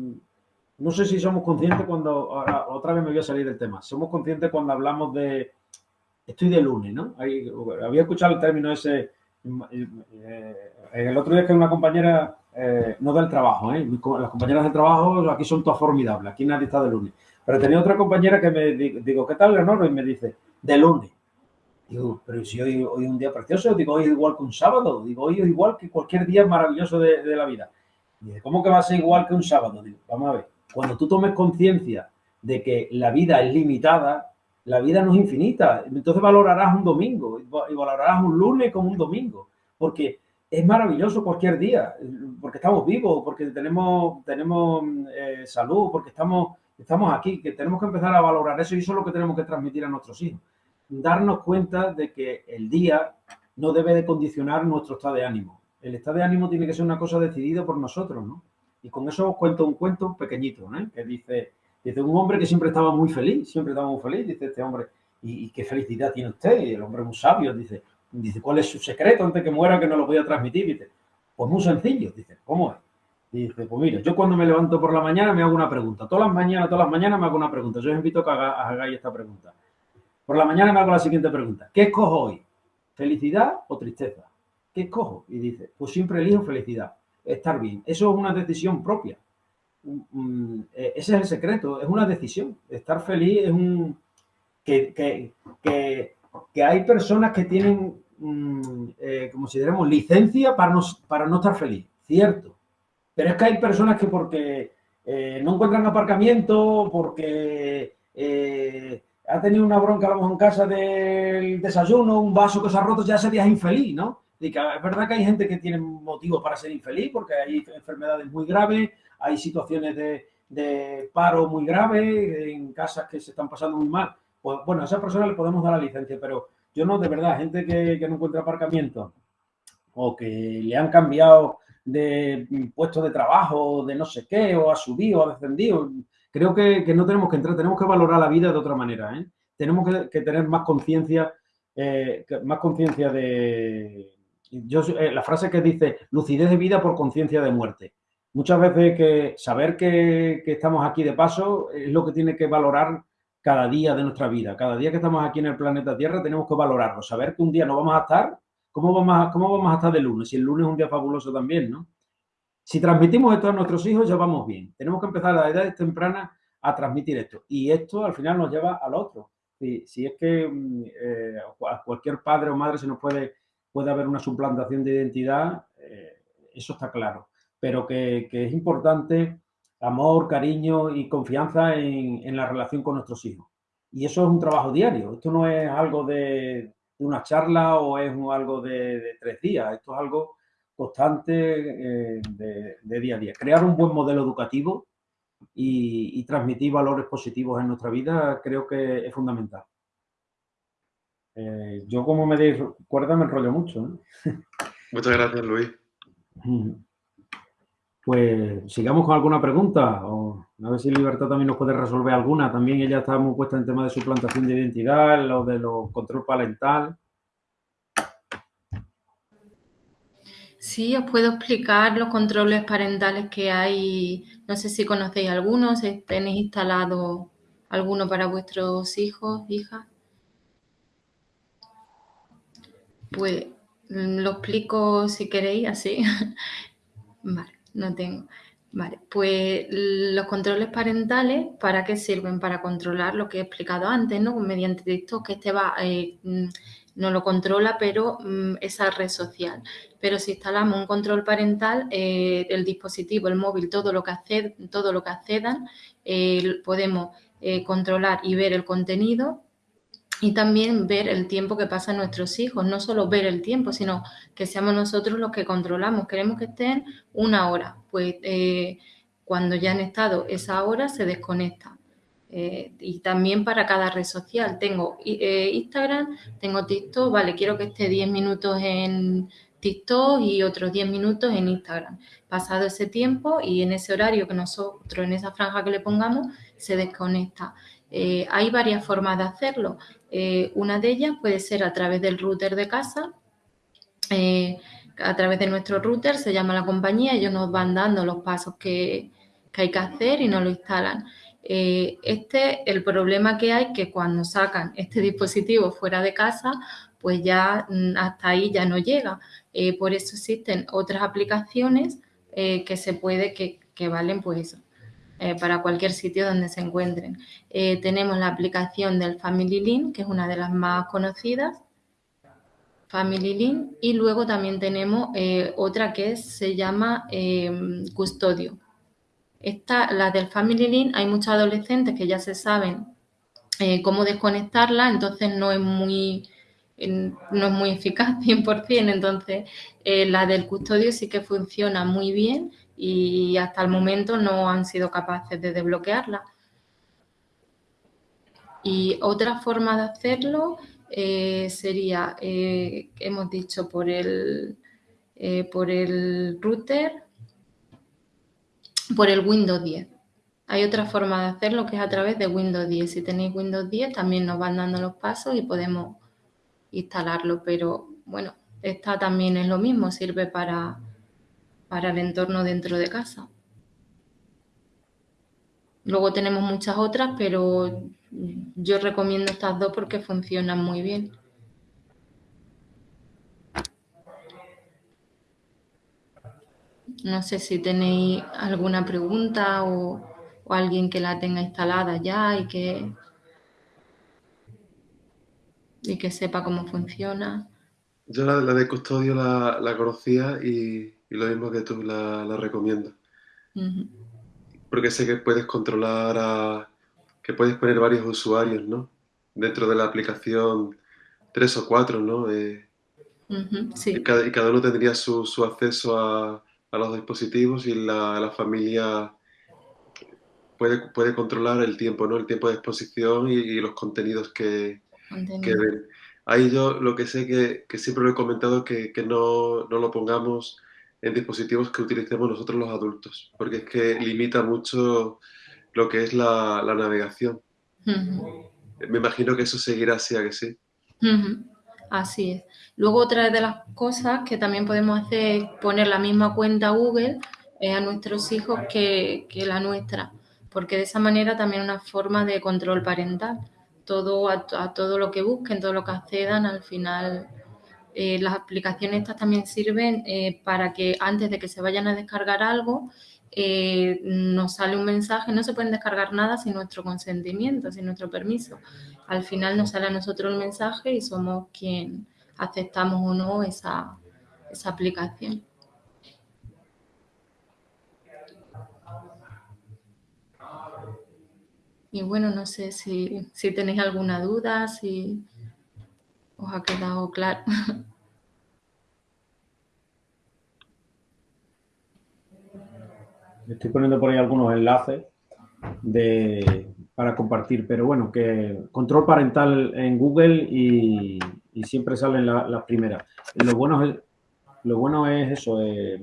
no sé si somos conscientes cuando, otra vez me voy a salir del tema, somos conscientes cuando hablamos de, estoy de lunes, ¿no? había escuchado el término ese, eh, el otro día que una compañera, eh, no del trabajo, ¿eh? las compañeras de trabajo aquí son todas formidables, aquí nadie está de lunes, pero tenía otra compañera que me digo, ¿qué tal, Leonor? Y me dice, de lunes. Digo, pero si hoy, hoy es un día precioso, digo, hoy es igual que un sábado, digo, hoy es igual que cualquier día maravilloso de, de la vida. Dice, ¿cómo que va a ser igual que un sábado? Digo, vamos a ver, cuando tú tomes conciencia de que la vida es limitada, la vida no es infinita. Entonces valorarás un domingo y valorarás un lunes como un domingo, porque es maravilloso cualquier día, porque estamos vivos, porque tenemos, tenemos eh, salud, porque estamos, estamos aquí, que tenemos que empezar a valorar eso y eso es lo que tenemos que transmitir a nuestros hijos. Darnos cuenta de que el día no debe de condicionar nuestro estado de ánimo el estado de ánimo tiene que ser una cosa decidida por nosotros, ¿no? Y con eso os cuento un cuento pequeñito, ¿no? Que dice, dice un hombre que siempre estaba muy feliz, siempre estaba muy feliz, dice este hombre, ¿y, qué felicidad tiene usted? Y el hombre muy sabio, dice, dice, ¿cuál es su secreto antes que muera que no lo voy a transmitir? Dice, pues muy sencillo, dice, ¿cómo es? Dice, pues mira, yo cuando me levanto por la mañana me hago una pregunta. Todas las mañanas, todas las mañanas me hago una pregunta. Yo os invito a que hagáis esta pregunta. Por la mañana me hago la siguiente pregunta. ¿Qué escojo hoy? ¿Felicidad o tristeza? ¿qué escojo? Y dice, pues siempre elijo felicidad, estar bien. Eso es una decisión propia. Eh, ese es el secreto, es una decisión. Estar feliz es un... que, que, que, hay personas que tienen, mm, eh, como si dijéramos, licencia para no, para no estar feliz, cierto. Pero es que hay personas que porque eh, no encuentran aparcamiento, porque ha tenido una bronca a lo mejor en casa del desayuno, un vaso que se ha roto, ya es infeliz, ¿no? es verdad que hay gente que tiene motivos para ser infeliz porque hay enfermedades muy graves, hay situaciones de, paro muy graves, en casas que se están pasando muy mal. Pues bueno, a esa persona le podemos dar la licencia, pero yo no, de verdad, gente que, no encuentra aparcamiento o que le han cambiado de puesto de trabajo, de no sé qué, o ha subido, o ha descendido. Creo que, no tenemos que entrar, tenemos que valorar la vida de otra manera. ¿eh? Tenemos que, tener más conciencia, eh, más conciencia de, yo, eh, la frase que dice lucidez de vida por conciencia de muerte. Muchas veces que saber que, estamos aquí de paso es lo que tiene que valorar cada día de nuestra vida. Cada día que estamos aquí en el planeta Tierra tenemos que valorarlo. Saber que un día no vamos a estar, ¿cómo vamos a, cómo vamos a estar de lunes? Si el lunes es un día fabuloso también, ¿no? Si transmitimos esto a nuestros hijos ya vamos bien. Tenemos que empezar a la edad temprana a transmitir esto. Y esto al final nos lleva al otro. Si, si es que mm, eh, cualquier padre o madre se nos puede puede haber una suplantación de identidad, eh, eso está claro, pero que, es importante amor, cariño y confianza en, la relación con nuestros hijos. Y eso es un trabajo diario. Esto no es algo de, una charla o es algo de, tres días. Esto es algo constante eh, de, día a día. Crear un buen modelo educativo y, transmitir valores positivos en nuestra vida creo que es fundamental. Eh, yo como me deis cuerda me enrollo mucho. ¿eh? Muchas gracias, Luis. Pues sigamos con alguna pregunta. O a ver si Libertad también nos puede resolver alguna. También ella está muy puesta en tema de suplantación de identidad, lo de los control parental. Sí, os puedo explicar los controles parentales que hay. No sé si conocéis algunos, si tenéis instalado alguno para vuestros hijos, hijas. Pues mm, lo explico si queréis así. vale no tengo. Vale, pues los controles parentales, ¿para qué sirven? Para controlar lo que he explicado antes, ¿no? Mediante TikTok, que este va, eh, mm, no lo controla, pero mm, esa red social. Pero si instalamos un control parental, eh, el dispositivo, el móvil, todo lo que, acced, todo lo que accedan, eh, podemos controlar y ver el contenido y también ver el tiempo que pasan nuestros hijos, no solo ver el tiempo, sino que seamos nosotros los que controlamos. Queremos que estén una hora, pues eh, cuando ya han estado esa hora se desconecta. Eh, y también para cada red social. Tengo eh, Instagram, tengo TikTok, vale, quiero que esté 10 minutos en TikTok y otros 10 minutos en Instagram. Pasado ese tiempo y en ese horario que nosotros, en esa franja que le pongamos, se desconecta. hay varias formas de hacerlo. Eh, una de ellas puede ser a través del router de casa, eh, a través de nuestro router, se llama la compañía, ellos nos van dando los pasos que, hay que hacer y nos lo instalan. Eh, este, el problema que hay que cuando sacan este dispositivo fuera de casa, pues ya mm, hasta ahí ya no llega. por eso existen otras aplicaciones que se puede, que, que valen pues eso, eh, para cualquier sitio donde se encuentren. Eh, tenemos la aplicación del Family Link, que es una de las más conocidas, Family Link, y luego también tenemos eh, otra que se llama Custodio. Esta, la del Family Link, hay muchos adolescentes que ya se saben cómo desconectarla, entonces no es muy no es muy eficaz 100%, entonces la del custodio sí que funciona muy bien y hasta el momento no han sido capaces de desbloquearla. Y otra forma de hacerlo eh, sería, eh, hemos dicho, por el, eh, por el router, por el Windows 10. Hay otra forma de hacerlo que es a través de Windows 10. Si tenéis Windows 10 también nos van dando los pasos y podemos instalarlo, pero bueno, esta también es lo mismo, sirve para, para el entorno dentro de casa. Luego tenemos muchas otras, pero yo recomiendo estas dos porque funcionan muy bien. No sé si tenéis alguna pregunta o, alguien que la tenga instalada ya y que, y que sepa cómo funciona. Yo la, de custodio la conocía y, y lo mismo que tú la, recomiendo. Porque sé que puedes controlar a, que puedes poner varios usuarios, ¿no? Dentro de la aplicación, tres o cuatro, ¿no? Eh, sí. y, cada, y, cada, uno tendría su, su acceso a, a, los dispositivos y la, la, familia puede, puede controlar el tiempo, ¿no? El tiempo de exposición y, los contenidos que, que, ven. Ahí yo lo que sé que, que siempre lo he comentado que, que no, no lo pongamos en dispositivos que utilicemos nosotros los adultos, porque es que limita mucho lo que es la, navegación. Me imagino que eso seguirá así, a que sí. Así es. Luego otra de las cosas que también podemos hacer es poner la misma cuenta Google eh, a nuestros hijos que, la nuestra, porque de esa manera también una forma de control parental. Todo a, a todo lo que busquen, todo lo que accedan, al final eh, las aplicaciones estas también sirven eh, para que antes de que se vayan a descargar algo, eh, nos sale un mensaje, no se pueden descargar nada sin nuestro consentimiento, sin nuestro permiso. Al final nos sale a nosotros el mensaje y somos quien aceptamos o no esa, esa aplicación. y bueno, no sé si, si tenéis alguna duda, si os ha quedado claro. Estoy poniendo por ahí algunos enlaces de, para compartir, pero bueno, que control parental en Google y, siempre salen las primeras. Lo bueno es, eso, eh,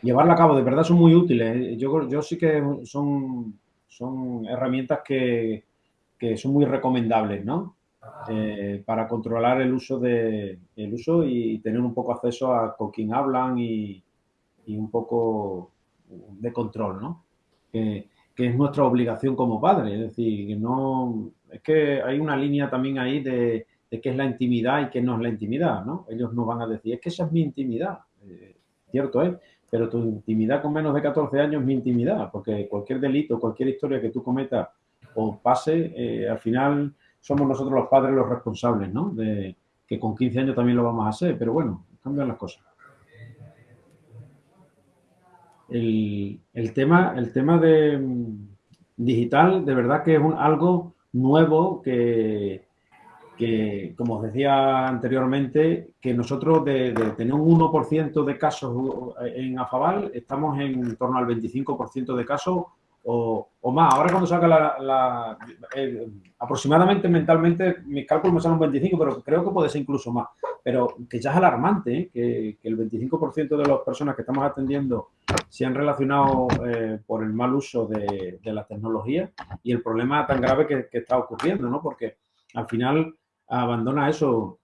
llevarla a cabo, de verdad son muy útiles. Yo, yo sí que son, herramientas que son muy recomendables, ¿no? Eh, para controlar el uso, de, el uso y tener un poco acceso a con quién hablan y, y un poco de control, ¿no? Que, que, es nuestra obligación como padres. Es decir, no. Es que hay una línea también ahí de, de qué es la intimidad y qué no es la intimidad, ¿no? Ellos nos van a decir, es que esa es mi intimidad. Eh, cierto es, pero tu intimidad con menos de 14 años es mi intimidad, porque cualquier delito, cualquier historia que tú cometas o pase, eh, al final somos nosotros los padres los responsables, ¿no? De que con 15 años también lo vamos a hacer, pero bueno, cambian las cosas. El, tema, el tema de mm, digital, de verdad que es un, algo nuevo que, que, como os decía anteriormente, que nosotros de, tener un 1% de casos en Afabal, estamos en torno al 25% de casos o, más. Ahora cuando saca la, aproximadamente mentalmente, mis cálculos me salen un 25, pero creo que puede ser incluso más. Pero que ya es alarmante, ¿eh? que, el 25% de las personas que estamos atendiendo se han relacionado eh, por el mal uso de, la tecnología y el problema tan grave que, que está ocurriendo, ¿no? Porque al final abandona eso,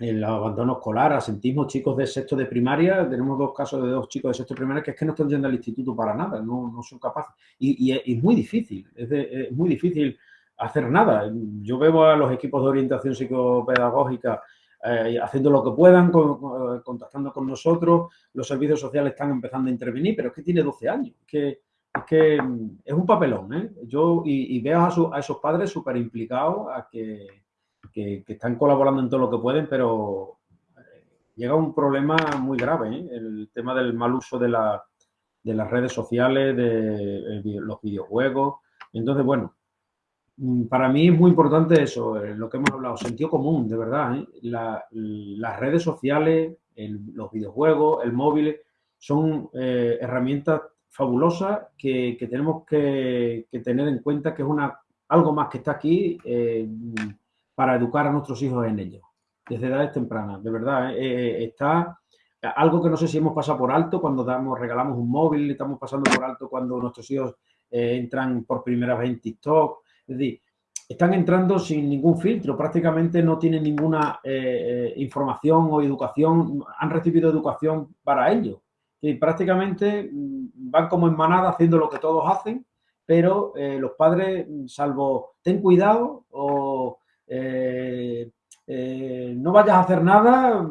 el abandono escolar, asentismo, chicos de sexto de primaria, tenemos dos casos de dos chicos de sexto de primaria que es que no están yendo al instituto para nada, no, no son capaces. Y, es, muy difícil, es, muy difícil hacer nada. Yo veo a los equipos de orientación psicopedagógica eh, haciendo lo que puedan, contactando con nosotros, los servicios sociales están empezando a intervenir, pero es que tiene 12 años, que, es que es un papelón, ¿eh? Yo, y, veo a, a esos padres súper implicados a que que, están colaborando en todo lo que pueden, pero eh, llega un problema muy grave, ¿eh? el tema del mal uso de, la, de las redes sociales, de, los videojuegos. Entonces, bueno, mm, para mí es muy importante eso, eh, lo que hemos hablado, sentido común, de verdad. las redes sociales, los videojuegos, el móvil, son herramientas fabulosas que, tenemos que, tener en cuenta que es una, algo más que está aquí para educar a nuestros hijos en ello, desde edades tempranas. De verdad, eh, eh, está algo que no sé si hemos pasado por alto cuando damos, regalamos un móvil, estamos pasando por alto cuando nuestros hijos eh, entran por primera vez en TikTok. Es decir, están entrando sin ningún filtro, prácticamente no tienen ninguna información o educación, han recibido educación para ello. Y prácticamente mm, van como en manada haciendo lo que todos hacen, pero los padres, salvo ten cuidado o eh, eh, no vayas a hacer nada,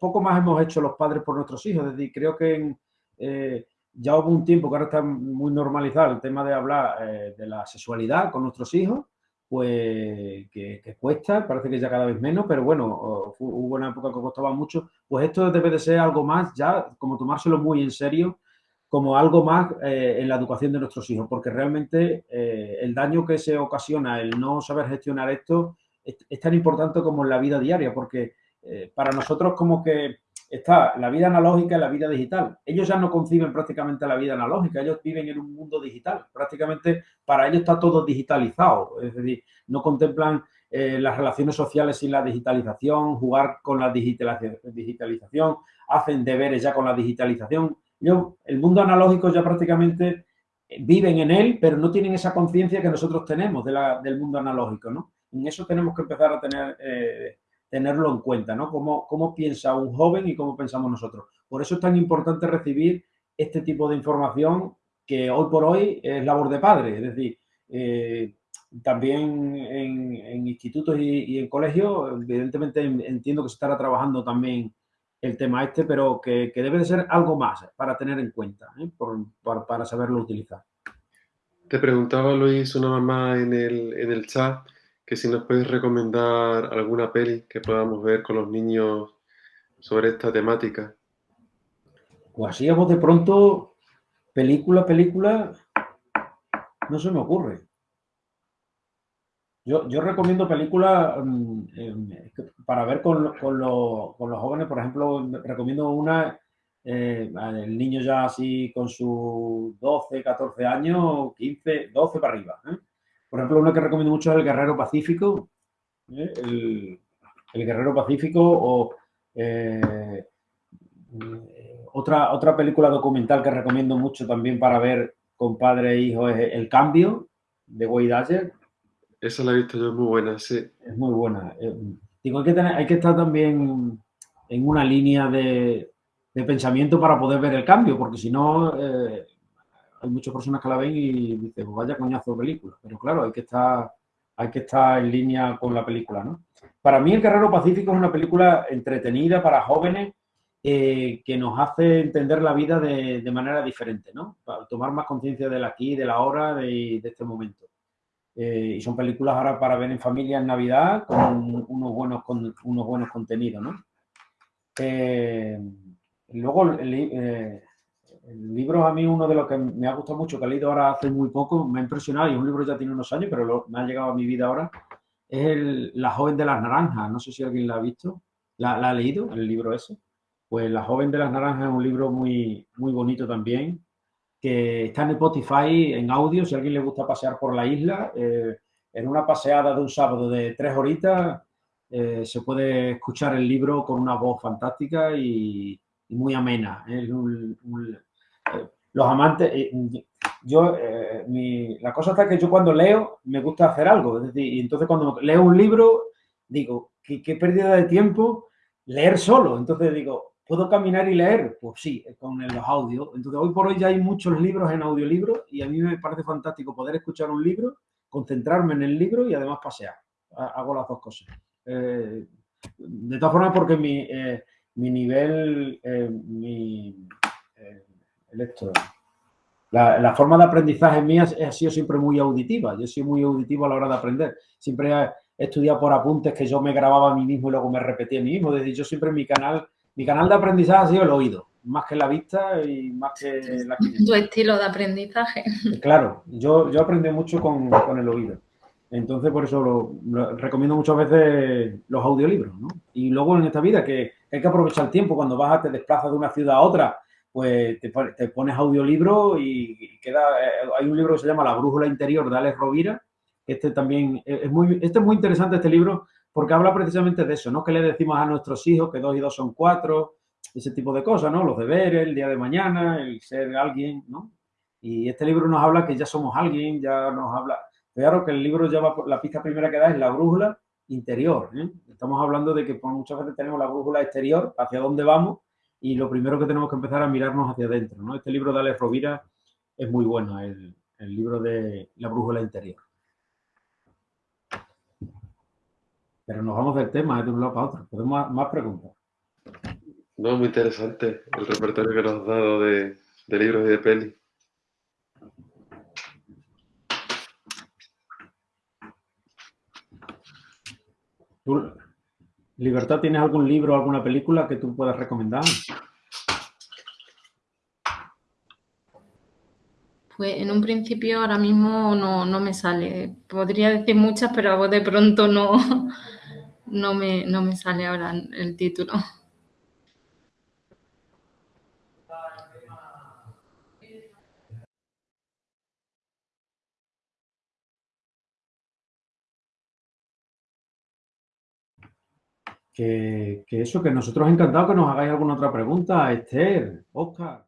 poco más hemos hecho los padres por nuestros hijos. Es decir, creo que eh, ya hubo un tiempo que ahora está muy normalizado el tema de hablar de la sexualidad con nuestros hijos, pues que, cuesta, parece que ya cada vez menos, pero bueno, hubo una época que costaba mucho. Pues esto debe de ser algo más, ya como tomárselo muy en serio, como algo más en la educación de nuestros hijos, porque realmente el daño que se ocasiona el no saber gestionar esto es, tan importante como en la vida diaria, porque eh, para nosotros como que está la vida analógica y la vida digital. Ellos ya no conciben prácticamente la vida analógica, ellos viven en un mundo digital. Prácticamente para ellos está todo digitalizado, es decir, no contemplan eh, las relaciones sociales sin la digitalización, jugar con la digitalización, hacen deberes ya con la digitalización. Yo, el mundo analógico ya prácticamente eh, viven en él, pero no tienen esa conciencia que nosotros tenemos del mundo analógico, ¿no? En eso tenemos que empezar a tener, eh, tenerlo en cuenta, ¿no? Cómo, cómo piensa un joven y cómo pensamos nosotros. Por eso es tan importante recibir este tipo de información que hoy por hoy es labor de padre, es decir, eh, también en, institutos y, en colegios, evidentemente entiendo que se estará trabajando también el tema este, pero que, debe de ser algo más para tener en cuenta, ¿eh? para saberlo utilizar. Te preguntaba Luis una mamá en el, en el chat que si nos puedes recomendar alguna peli que podamos ver con los niños sobre esta temática. Pues así a de pronto, película, película, no se me ocurre. Yo, yo recomiendo películas mm, em, para ver con, con, los, con, los jóvenes, por ejemplo, recomiendo una, eh, el niño ya así con sus 12, 14 años, 15, 12 para arriba. ¿eh? Por ejemplo, una que recomiendo mucho es El Guerrero Pacífico, ¿eh? el, el, Guerrero Pacífico o eh, otra, otra película documental que recomiendo mucho también para ver con padre e hijo es El Cambio, de Wade Asher. Esa la he visto yo, es muy buena, sí. Es muy buena. Eh, digo, hay que, tener, hay que estar también en una línea de, de pensamiento para poder ver el cambio, porque si no, eh, hay muchas personas que la ven y dicen, pues vaya coñazo de película. Pero claro, hay que estar, hay que estar en línea con la película, ¿no? Para mí, El Guerrero Pacífico es una película entretenida para jóvenes eh, que nos hace entender la vida de, manera diferente, ¿no? Para tomar más conciencia del aquí, de la hora, de, de este momento. Eh, y son películas ahora para ver en familia en Navidad con unos buenos, con unos buenos contenidos, ¿no? Eh, luego, el, libro a mí uno de los que me ha gustado mucho, que he leído ahora hace muy poco, me ha impresionado, y un libro ya tiene unos años, pero lo, me ha llegado a mi vida ahora, es el, La joven de las naranjas, no sé si alguien la ha visto, la, la ha leído, el libro ese. Pues La joven de las naranjas es un libro muy, muy bonito también, que está en Spotify en audio, si a alguien le gusta pasear por la isla, eh, en una paseada de un sábado de tres horitas, eh, se puede escuchar el libro con una voz fantástica y, y muy amena. ¿eh? Un, un, los amantes, eh, yo, mi, la cosa está que yo cuando leo me gusta hacer algo, es decir, y entonces cuando leo un libro digo, qué, pérdida de tiempo leer solo, entonces digo, ¿Puedo caminar y leer? Pues sí, con los audios. Entonces, hoy por hoy ya hay muchos libros en audiolibros y a mí me parece fantástico poder escuchar un libro, concentrarme en el libro y además pasear. Hago las dos cosas. Eh, de todas formas, porque mi, eh, mi nivel, eh, mi, el esto, la, la, forma de aprendizaje mía ha sido siempre muy auditiva. Yo soy muy auditivo a la hora de aprender. Siempre he estudiado por apuntes que yo me grababa a mí mismo y luego me repetía a mí mismo. Es decir, yo siempre en mi canal mi canal de aprendizaje ha sido el oído, más que la vista y más que la Tu estilo de aprendizaje. Claro, yo, yo aprendí mucho con, con el oído. Entonces, por eso lo, lo, recomiendo muchas veces los audiolibros, ¿no? Y luego en esta vida que hay que aprovechar el tiempo, cuando vas a te desplazas de una ciudad a otra, pues te, te pones audiolibro y queda... Eh, hay un libro que se llama La brújula interior de Alex Rovira, este también es muy, este es muy interesante este libro porque habla precisamente de eso, ¿no? Que le decimos a nuestros hijos que dos y dos son cuatro, ese tipo de cosas, ¿no? Los deberes, el día de mañana, el ser alguien, ¿no? Y este libro nos habla que ya somos alguien, ya nos habla... Claro que el libro lleva, la pista primera que da es la brújula interior, ¿eh? Estamos hablando de que muchas veces tenemos la brújula exterior, hacia dónde vamos, y lo primero que tenemos que empezar a mirarnos hacia adentro, ¿no? Este libro de Alex Rovira es muy bueno, el, el libro de la brújula interior. Pero nos vamos del tema de un lado para otro. Podemos más, preguntas. No, muy interesante el repertorio que nos has dado de, de libros y de peli. ¿Tú, Libertad, tienes algún libro o alguna película que tú puedas recomendar? Pues en un principio ahora mismo no, no me sale. Podría decir muchas, pero de pronto no, no, me, no me sale ahora el título. Que, que, eso, que nosotros encantados que nos hagáis alguna otra pregunta, Esther, Oscar.